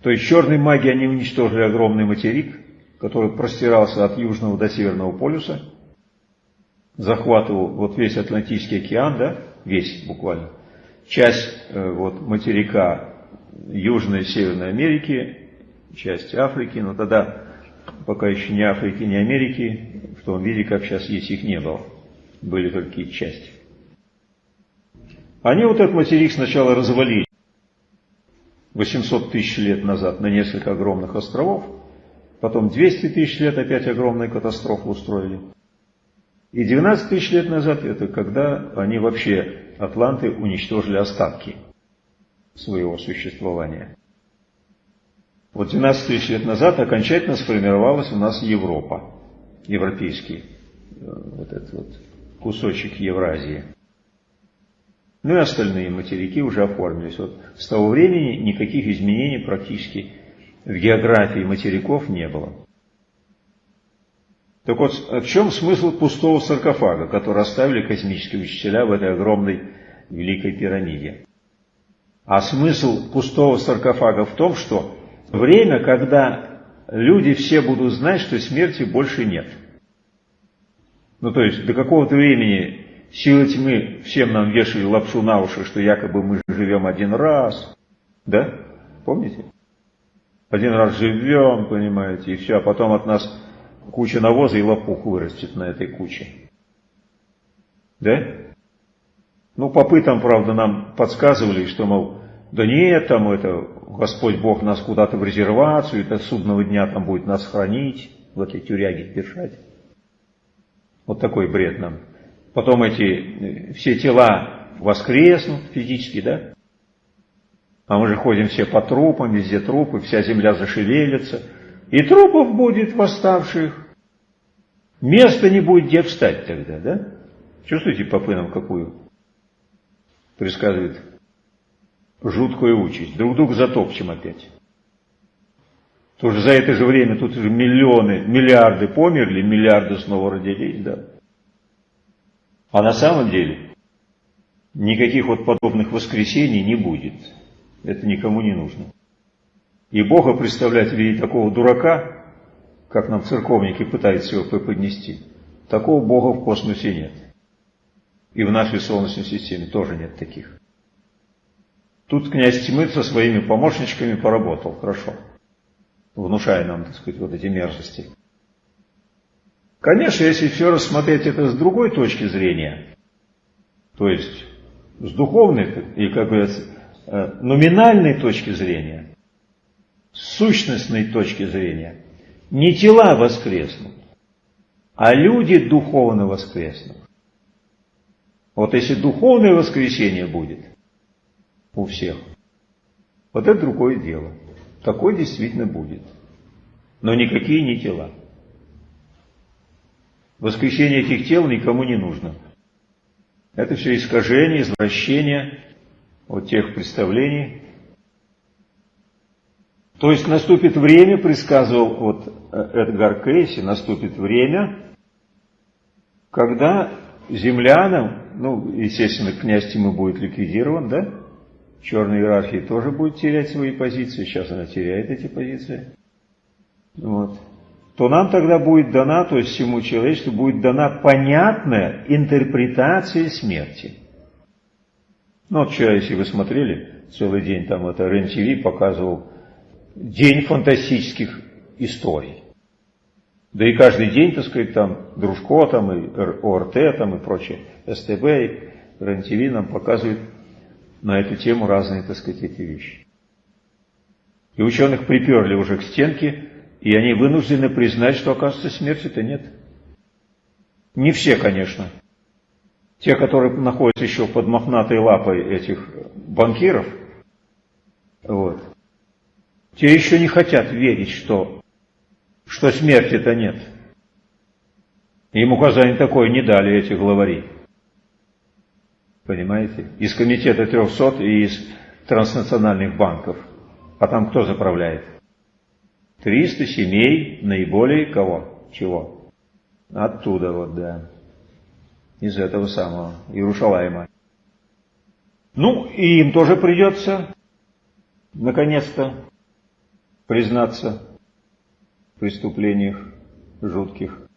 S1: То есть черные маги, они уничтожили огромный материк, который простирался от Южного до Северного полюса, захватывал вот весь Атлантический океан, да, весь буквально, часть э, вот материка Южной и Северной Америки, часть Африки, но тогда пока еще ни Африки, ни Америки, в том виде, как сейчас есть, их не было. Были их части. Они вот этот материк сначала развалили 800 тысяч лет назад на несколько огромных островов, потом 200 тысяч лет опять огромную катастрофу устроили. И 12 тысяч лет назад, это когда они вообще, атланты, уничтожили остатки своего существования. Вот 12 тысяч лет назад окончательно сформировалась у нас Европа, европейский э, вот этот вот кусочек Евразии. Ну и остальные материки уже оформились. Вот с того времени никаких изменений практически в географии материков не было. Так вот, в чем смысл пустого саркофага, который оставили космические учителя в этой огромной великой пирамиде? А смысл пустого саркофага в том, что время, когда люди все будут знать, что смерти больше нет. Ну то есть до какого-то времени силы тьмы всем нам вешали лапшу на уши, что якобы мы живем один раз. Да? Помните? Один раз живем, понимаете, и все, а потом от нас куча навоза и лопух вырастет на этой куче. Да? Ну, попы там, правда, нам подсказывали, что, мол, да нет, там это, Господь Бог нас куда-то в резервацию, это судного дня там будет нас хранить, в этой тюряге держать. Вот такой бред нам. Потом эти э, все тела воскреснут физически, да? А мы же ходим все по трупам, везде трупы, вся земля зашевелится. И трупов будет восставших. Места не будет где встать тогда, да? Чувствуете, попы нам какую предсказывает жуткую участь. Друг друга затопчем опять. Тоже за это же время тут уже миллионы, миллиарды померли, миллиарды снова родились, да. А на самом деле никаких вот подобных воскресений не будет. Это никому не нужно. И Бога представлять в виде такого дурака, как нам церковники пытаются его преподнести, такого Бога в космосе нет. И в нашей Солнечной системе тоже нет таких. Тут князь тьмы со своими помощничками поработал хорошо, внушая нам, так сказать, вот эти мерзости. Конечно, если все рассмотреть это с другой точки зрения, то есть с духовной и, как говорится, э, номинальной точки зрения, с сущностной точки зрения, не тела воскреснут, а люди духовно воскреснут. Вот если духовное воскресение будет у всех, вот это другое дело. Такое действительно будет. Но никакие не тела. Воскресение этих тел никому не нужно. Это все искажение, извращение от тех представлений. То есть наступит время, предсказывал вот э, Эдгар Кейси, наступит время, когда землянам, ну, естественно, князь Тимы будет ликвидирован, да? Черная иерархия тоже будет терять свои позиции, сейчас она теряет эти позиции. Вот. То нам тогда будет дана, то есть всему человечеству будет дана понятная интерпретация смерти. Ну вот вчера, если вы смотрели, целый день там это РЕН-ТВ показывал день фантастических историй. Да и каждый день, так сказать, там Дружко, там и ОРТ, там и прочее, СТБ, и РЕН-ТВ нам показывают на эту тему разные, так сказать, эти вещи. И ученых приперли уже к стенке, и они вынуждены признать, что, оказывается, смерти-то нет. Не все, конечно. Те, которые находятся еще под мохнатой лапой этих банкиров, вот, те еще не хотят верить, что что смерти-то нет. Им указание такое не дали эти главари. Понимаете? Из комитета 300 и из транснациональных банков. А там кто заправляет? 300 семей наиболее кого? Чего? Оттуда вот, да. Из этого самого Иерушалайма. Ну, и им тоже придется, наконец-то, признаться в преступлениях жутких.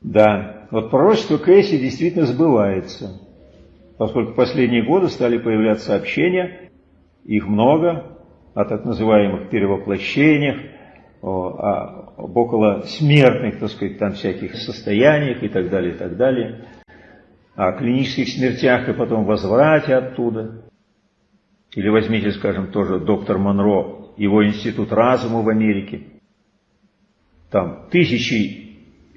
S1: Да, вот пророчество Кейси действительно сбывается, поскольку в последние годы стали появляться сообщения, их много, о так называемых перевоплощениях, о, об около смертных, так сказать, там всяких состояниях и так далее, и так далее, о клинических смертях и потом возврате оттуда. Или возьмите, скажем, тоже доктор Монро, его институт разума в Америке. Там тысячи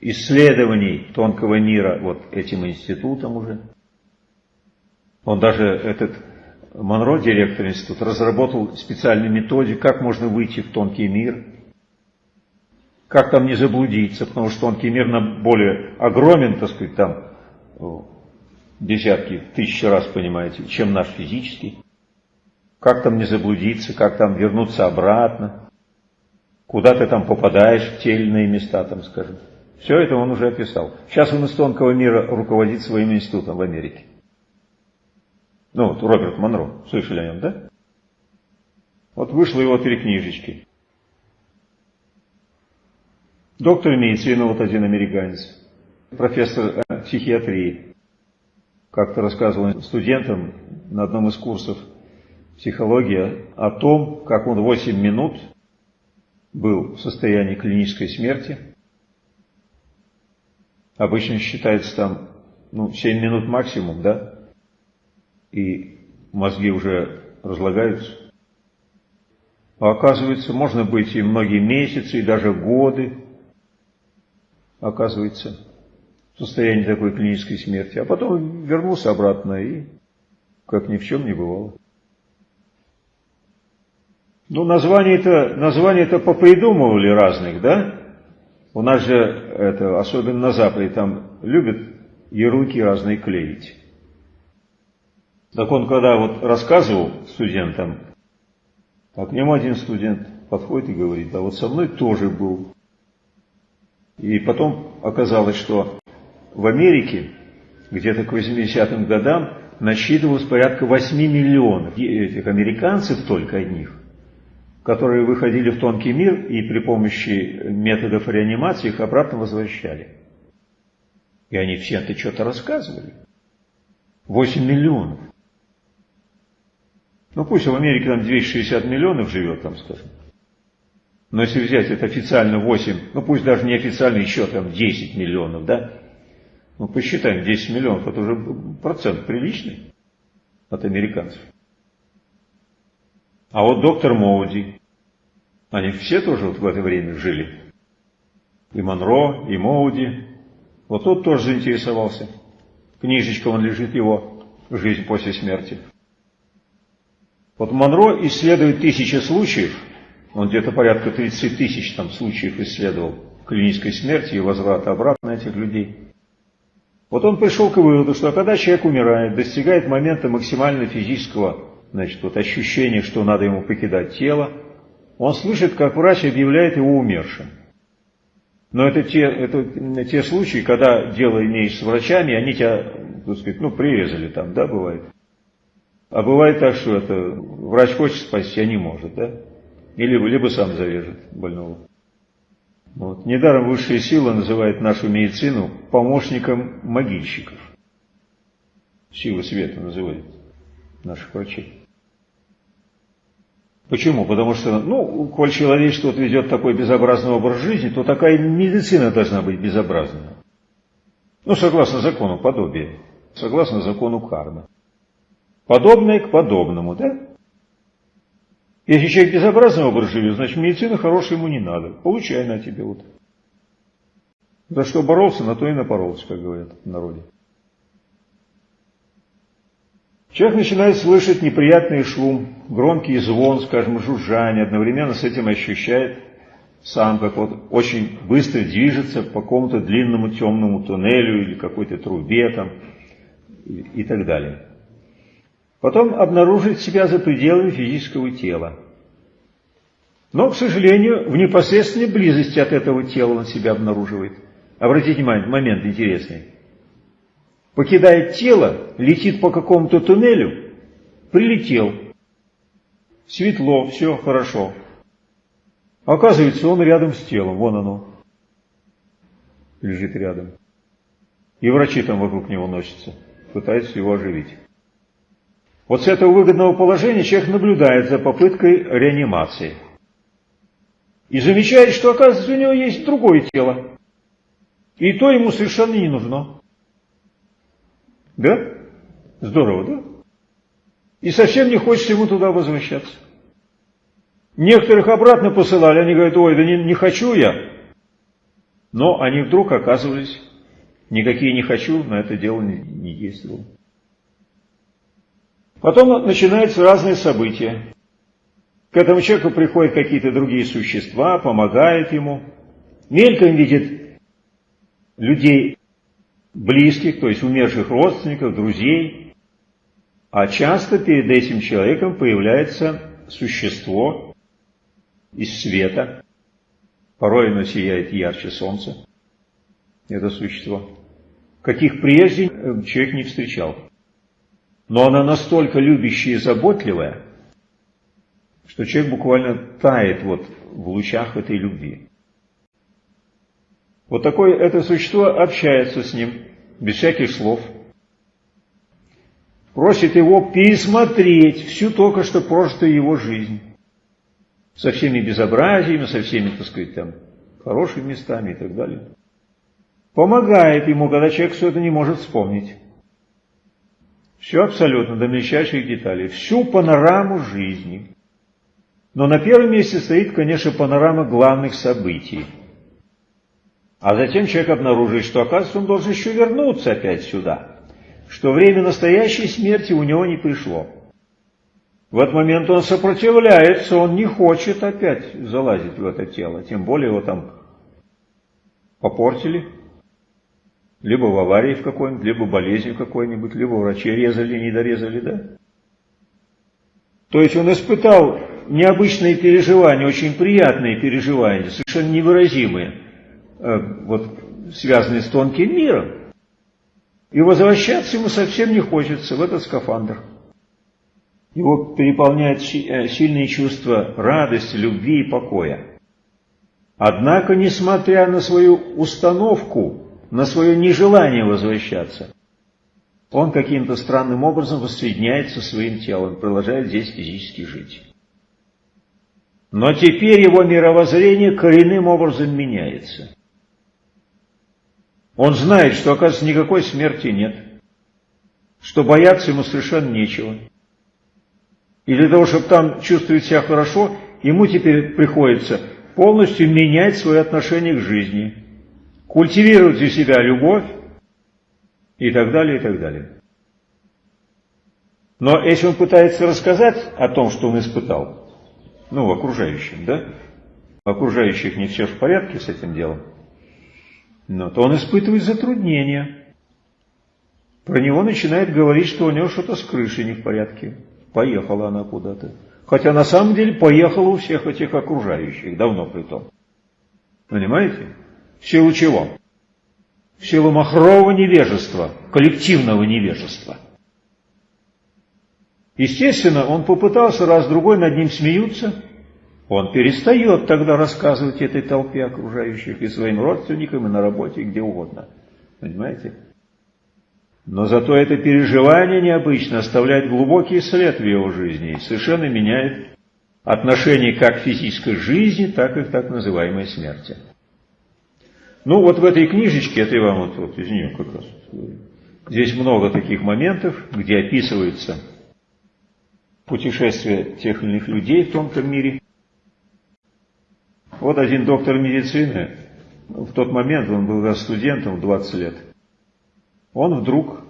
S1: исследований тонкого мира вот этим институтом уже. Он даже, этот Монро, директор института, разработал специальную методику, как можно выйти в тонкий мир, как там не заблудиться, потому что тонкий мир нам более огромен, так сказать, там десятки, тысячи раз, понимаете, чем наш физический. Как там не заблудиться, как там вернуться обратно, куда ты там попадаешь в те или иные места, там, скажем. Все это он уже описал. Сейчас он из тонкого мира руководит своим институтом в Америке. Ну, вот Роберт Монро, слышали о нем, да? Вот вышло его три книжечки. Доктор медицины, вот один американец, профессор э, психиатрии. Как-то рассказывал студентам на одном из курсов психология о том, как он 8 минут был в состоянии клинической смерти – Обычно считается там, ну, 7 минут максимум, да? И мозги уже разлагаются. А оказывается, можно быть и многие месяцы, и даже годы, оказывается, в состоянии такой клинической смерти. А потом вернулся обратно и как ни в чем не бывало. Ну, названия-то названия -то попридумывали разных, да? У нас же, это, особенно на Западе, там любят ярлыки разные клеить. Так он, когда вот рассказывал студентам, а к нему один студент подходит и говорит, да вот со мной тоже был. И потом оказалось, что в Америке где-то к 80-м годам насчитывалось порядка 8 миллионов этих американцев только одних которые выходили в тонкий мир и при помощи методов реанимации их обратно возвращали. И они все это что-то рассказывали. 8 миллионов. Ну пусть в Америке там 260 миллионов живет, там скажем. Но если взять это официально 8, ну пусть даже не официально еще там 10 миллионов, да? Ну посчитаем, 10 миллионов, это уже процент приличный от американцев. А вот доктор Моуди, они все тоже вот в это время жили. И Монро, и Моуди. Вот тот тоже заинтересовался. Книжечка, он лежит его «Жизнь после смерти». Вот Монро исследует тысячи случаев, он где-то порядка 30 тысяч там случаев исследовал клинической смерти и возврата обратно этих людей. Вот он пришел к выводу, что когда человек умирает, достигает момента максимального физического значит, вот ощущение, что надо ему покидать тело, он слышит, как врач объявляет его умершим. Но это те, это те случаи, когда дело имеешь с врачами, они тебя, так сказать, ну, прирезали там, да, бывает. А бывает так, что это врач хочет спасти, а не может, да? Или либо сам завяжет больного. Вот. Недаром высшая сила называет нашу медицину помощником могильщиков. Сила света называет наших врачей. Почему? Потому что, ну, коль человечество ведет такой безобразный образ жизни, то такая медицина должна быть безобразная. Ну, согласно закону подобия, согласно закону кармы. Подобное к подобному, да? Если человек безобразный образ живет, значит медицина хорошая ему не надо. Получай на тебе вот. За что боролся, на то и напоролся, как говорят в народе. Человек начинает слышать неприятный шум, громкий звон, скажем, жужжание, одновременно с этим ощущает сам, как вот очень быстро движется по какому-то длинному темному туннелю или какой-то трубе там и, и так далее. Потом обнаружит себя за пределами физического тела. Но, к сожалению, в непосредственной близости от этого тела он себя обнаруживает. Обратите внимание, момент интересный покидает тело, летит по какому-то туннелю, прилетел. светло, все хорошо. Оказывается, он рядом с телом, вон оно, лежит рядом. И врачи там вокруг него носятся, пытаются его оживить. Вот с этого выгодного положения человек наблюдает за попыткой реанимации. И замечает, что оказывается у него есть другое тело. И то ему совершенно не нужно. Да? Здорово, да? И совсем не хочется ему туда возвращаться. Некоторых обратно посылали, они говорят, ой, да не, не хочу я. Но они вдруг оказывались, никакие не хочу, на это дело не, не действовал. Потом начинаются разные события. К этому человеку приходят какие-то другие существа, помогают ему. Мельком видит людей близких, то есть умерших родственников, друзей. А часто перед этим человеком появляется существо из света. Порой оно сияет ярче солнца, это существо. Каких прежде человек не встречал. Но она настолько любящая и заботливая, что человек буквально тает вот в лучах этой любви. Вот такое это существо общается с ним, без всяких слов. Просит его пересмотреть всю только что прожитую его жизнь. Со всеми безобразиями, со всеми, так сказать, там, хорошими местами и так далее. Помогает ему, когда человек все это не может вспомнить. Все абсолютно, до мельчайших деталей. Всю панораму жизни. Но на первом месте стоит, конечно, панорама главных событий – а затем человек обнаруживает, что, оказывается, он должен еще вернуться опять сюда, что время настоящей смерти у него не пришло. В этот момент он сопротивляется, он не хочет опять залазить в это тело, тем более его там попортили, либо в аварии в какой-нибудь, либо болезнью какой-нибудь, либо врачи резали, не дорезали, да? То есть он испытал необычные переживания, очень приятные переживания, совершенно невыразимые. Э, вот, связанные с тонким миром. И возвращаться ему совсем не хочется в этот скафандр. Его переполняют э, сильные чувства радости, любви и покоя. Однако, несмотря на свою установку, на свое нежелание возвращаться, он каким-то странным образом воссоединяется со своим телом, продолжает здесь физически жить. Но теперь его мировоззрение коренным образом меняется. Он знает, что, оказывается, никакой смерти нет, что бояться ему совершенно нечего. И для того, чтобы там чувствовать себя хорошо, ему теперь приходится полностью менять свое отношение к жизни, культивировать у себя любовь и так далее, и так далее. Но если он пытается рассказать о том, что он испытал, ну, окружающим, да, окружающих не все в порядке с этим делом, но то он испытывает затруднения. Про него начинает говорить, что у него что-то с крышей не в порядке. Поехала она куда-то. Хотя на самом деле поехала у всех этих окружающих, давно при том. Понимаете? В силу чего? В силу махрового невежества, коллективного невежества. Естественно, он попытался раз-другой над ним смеются, он перестает тогда рассказывать этой толпе окружающих и своим родственникам, и на работе, и где угодно. Понимаете? Но зато это переживание необычно оставляет глубокий след в его жизни и совершенно меняет отношение как физической жизни, так и к так называемой смерти. Ну вот в этой книжечке, это я вам вот, вот из нее как раз здесь много таких моментов, где описывается путешествие тех или иных людей в том-то мире, вот один доктор медицины, в тот момент он был студентом в 20 лет, он вдруг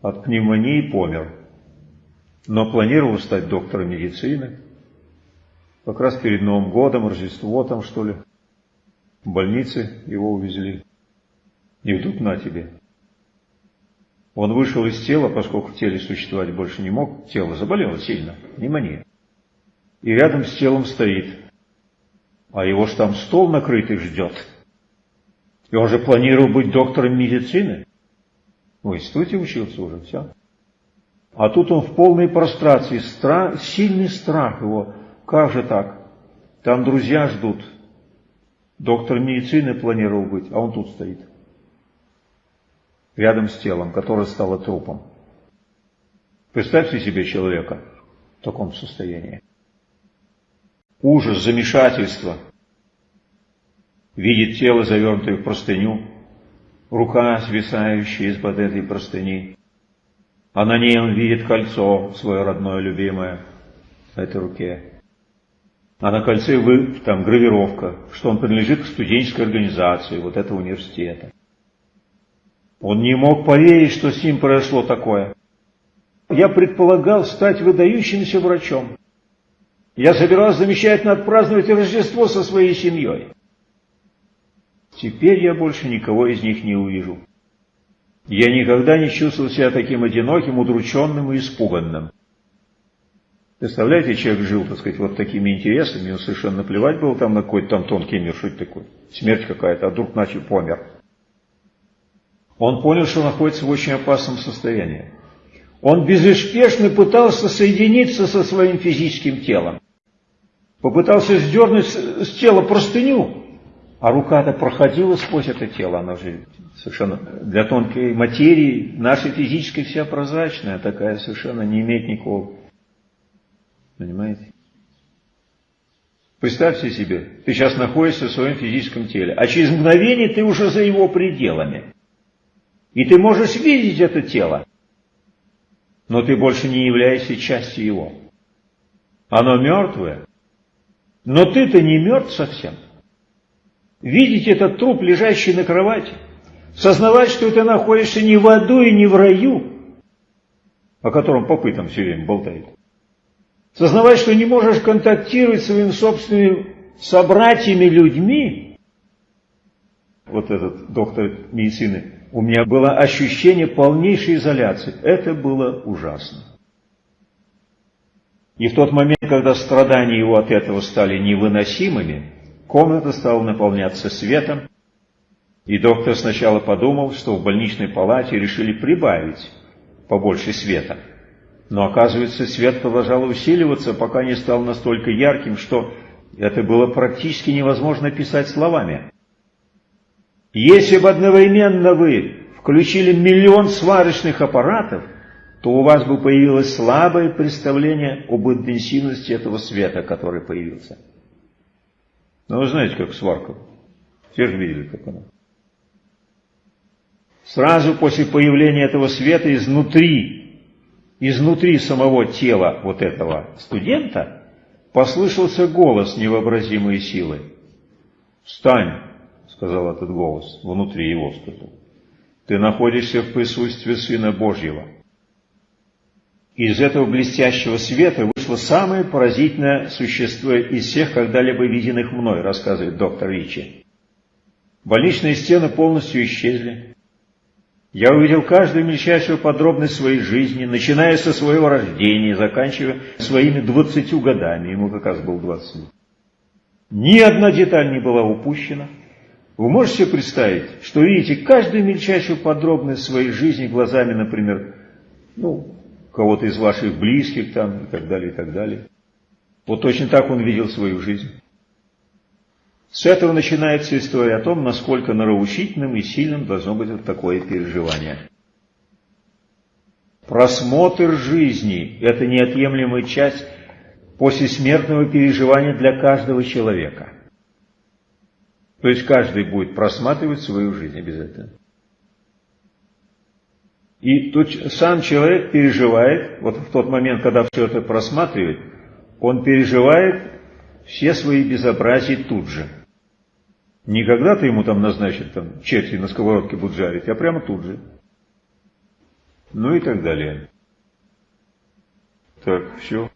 S1: от пневмонии помер, но планировал стать доктором медицины, как раз перед Новым годом, Рождество там что ли, в больнице его увезли. И вдруг на тебе. Он вышел из тела, поскольку в теле существовать больше не мог, тело заболело сильно, пневмония. И рядом с телом стоит а его ж там стол накрытый ждет. И он же планировал быть доктором медицины. В институте учился уже, все. А тут он в полной прострации, страх, сильный страх его. Как же так? Там друзья ждут. Доктор медицины планировал быть, а он тут стоит. Рядом с телом, которое стало трупом. Представьте себе человека в таком состоянии. Ужас, замешательство. Видит тело, завернутое в простыню, рука, свисающая из-под этой простыни. А на ней он видит кольцо, свое родное, любимое, на этой руке. А на кольце вы, там гравировка, что он принадлежит к студенческой организации вот этого университета. Он не мог поверить, что с ним произошло такое. Я предполагал стать выдающимся врачом. Я собирался замечательно отпраздновать Рождество со своей семьей. Теперь я больше никого из них не увижу. Я никогда не чувствовал себя таким одиноким, удрученным и испуганным. Представляете, человек жил, так сказать, вот такими интересами, ему совершенно плевать было там на какой-то там тонкий мир, что это такое, смерть какая-то, а вдруг начал помер. Он понял, что находится в очень опасном состоянии. Он безуспешно пытался соединиться со своим физическим телом. Попытался сдернуть с тела простыню, а рука-то проходила сквозь это тело, она же совершенно для тонкой материи, наша физическая вся прозрачная, такая совершенно не имеет никакого Понимаете? Представьте себе, ты сейчас находишься в своем физическом теле, а через мгновение ты уже за его пределами. И ты можешь видеть это тело, но ты больше не являешься частью его. Оно мертвое, но ты-то не мертв совсем. Видеть этот труп, лежащий на кровати, сознавать, что ты находишься не в аду и не в раю, о котором попытом все время болтает, Сознавать, что не можешь контактировать с своими собственными собратьями людьми, вот этот доктор медицины, у меня было ощущение полнейшей изоляции. Это было ужасно. И в тот момент, когда страдания его от этого стали невыносимыми, комната стала наполняться светом, и доктор сначала подумал, что в больничной палате решили прибавить побольше света – но оказывается, свет продолжал усиливаться, пока не стал настолько ярким, что это было практически невозможно писать словами. Если бы одновременно вы включили миллион сварочных аппаратов, то у вас бы появилось слабое представление об интенсивности этого света, который появился. Ну, вы знаете, как сварка. Все же видели, как она. Сразу после появления этого света изнутри изнутри самого тела вот этого студента послышался голос невообразимой силы. «Встань!» — сказал этот голос, внутри его сказал. «Ты находишься в присутствии Сына Божьего». Из этого блестящего света вышло самое поразительное существо из всех когда-либо виденных мной, рассказывает доктор Ричи. Больничные стены полностью исчезли. Я увидел каждую мельчайшую подробность своей жизни, начиная со своего рождения, заканчивая своими двадцатью годами, ему как раз был двадцать. Ни одна деталь не была упущена. Вы можете себе представить, что видите каждую мельчайшую подробность своей жизни глазами, например, ну, кого-то из ваших близких там и так далее, и так далее. Вот точно так он видел свою жизнь. С этого начинается история о том, насколько нравоучительным и сильным должно быть вот такое переживание. Просмотр жизни – это неотъемлемая часть послесмертного переживания для каждого человека. То есть каждый будет просматривать свою жизнь обязательно. И тут сам человек переживает, вот в тот момент, когда все это просматривает, он переживает все свои безобразия тут же – не когда-то ему там назначат, там, черти на сковородке будут жарить, а прямо тут же. Ну и так далее. Так, все.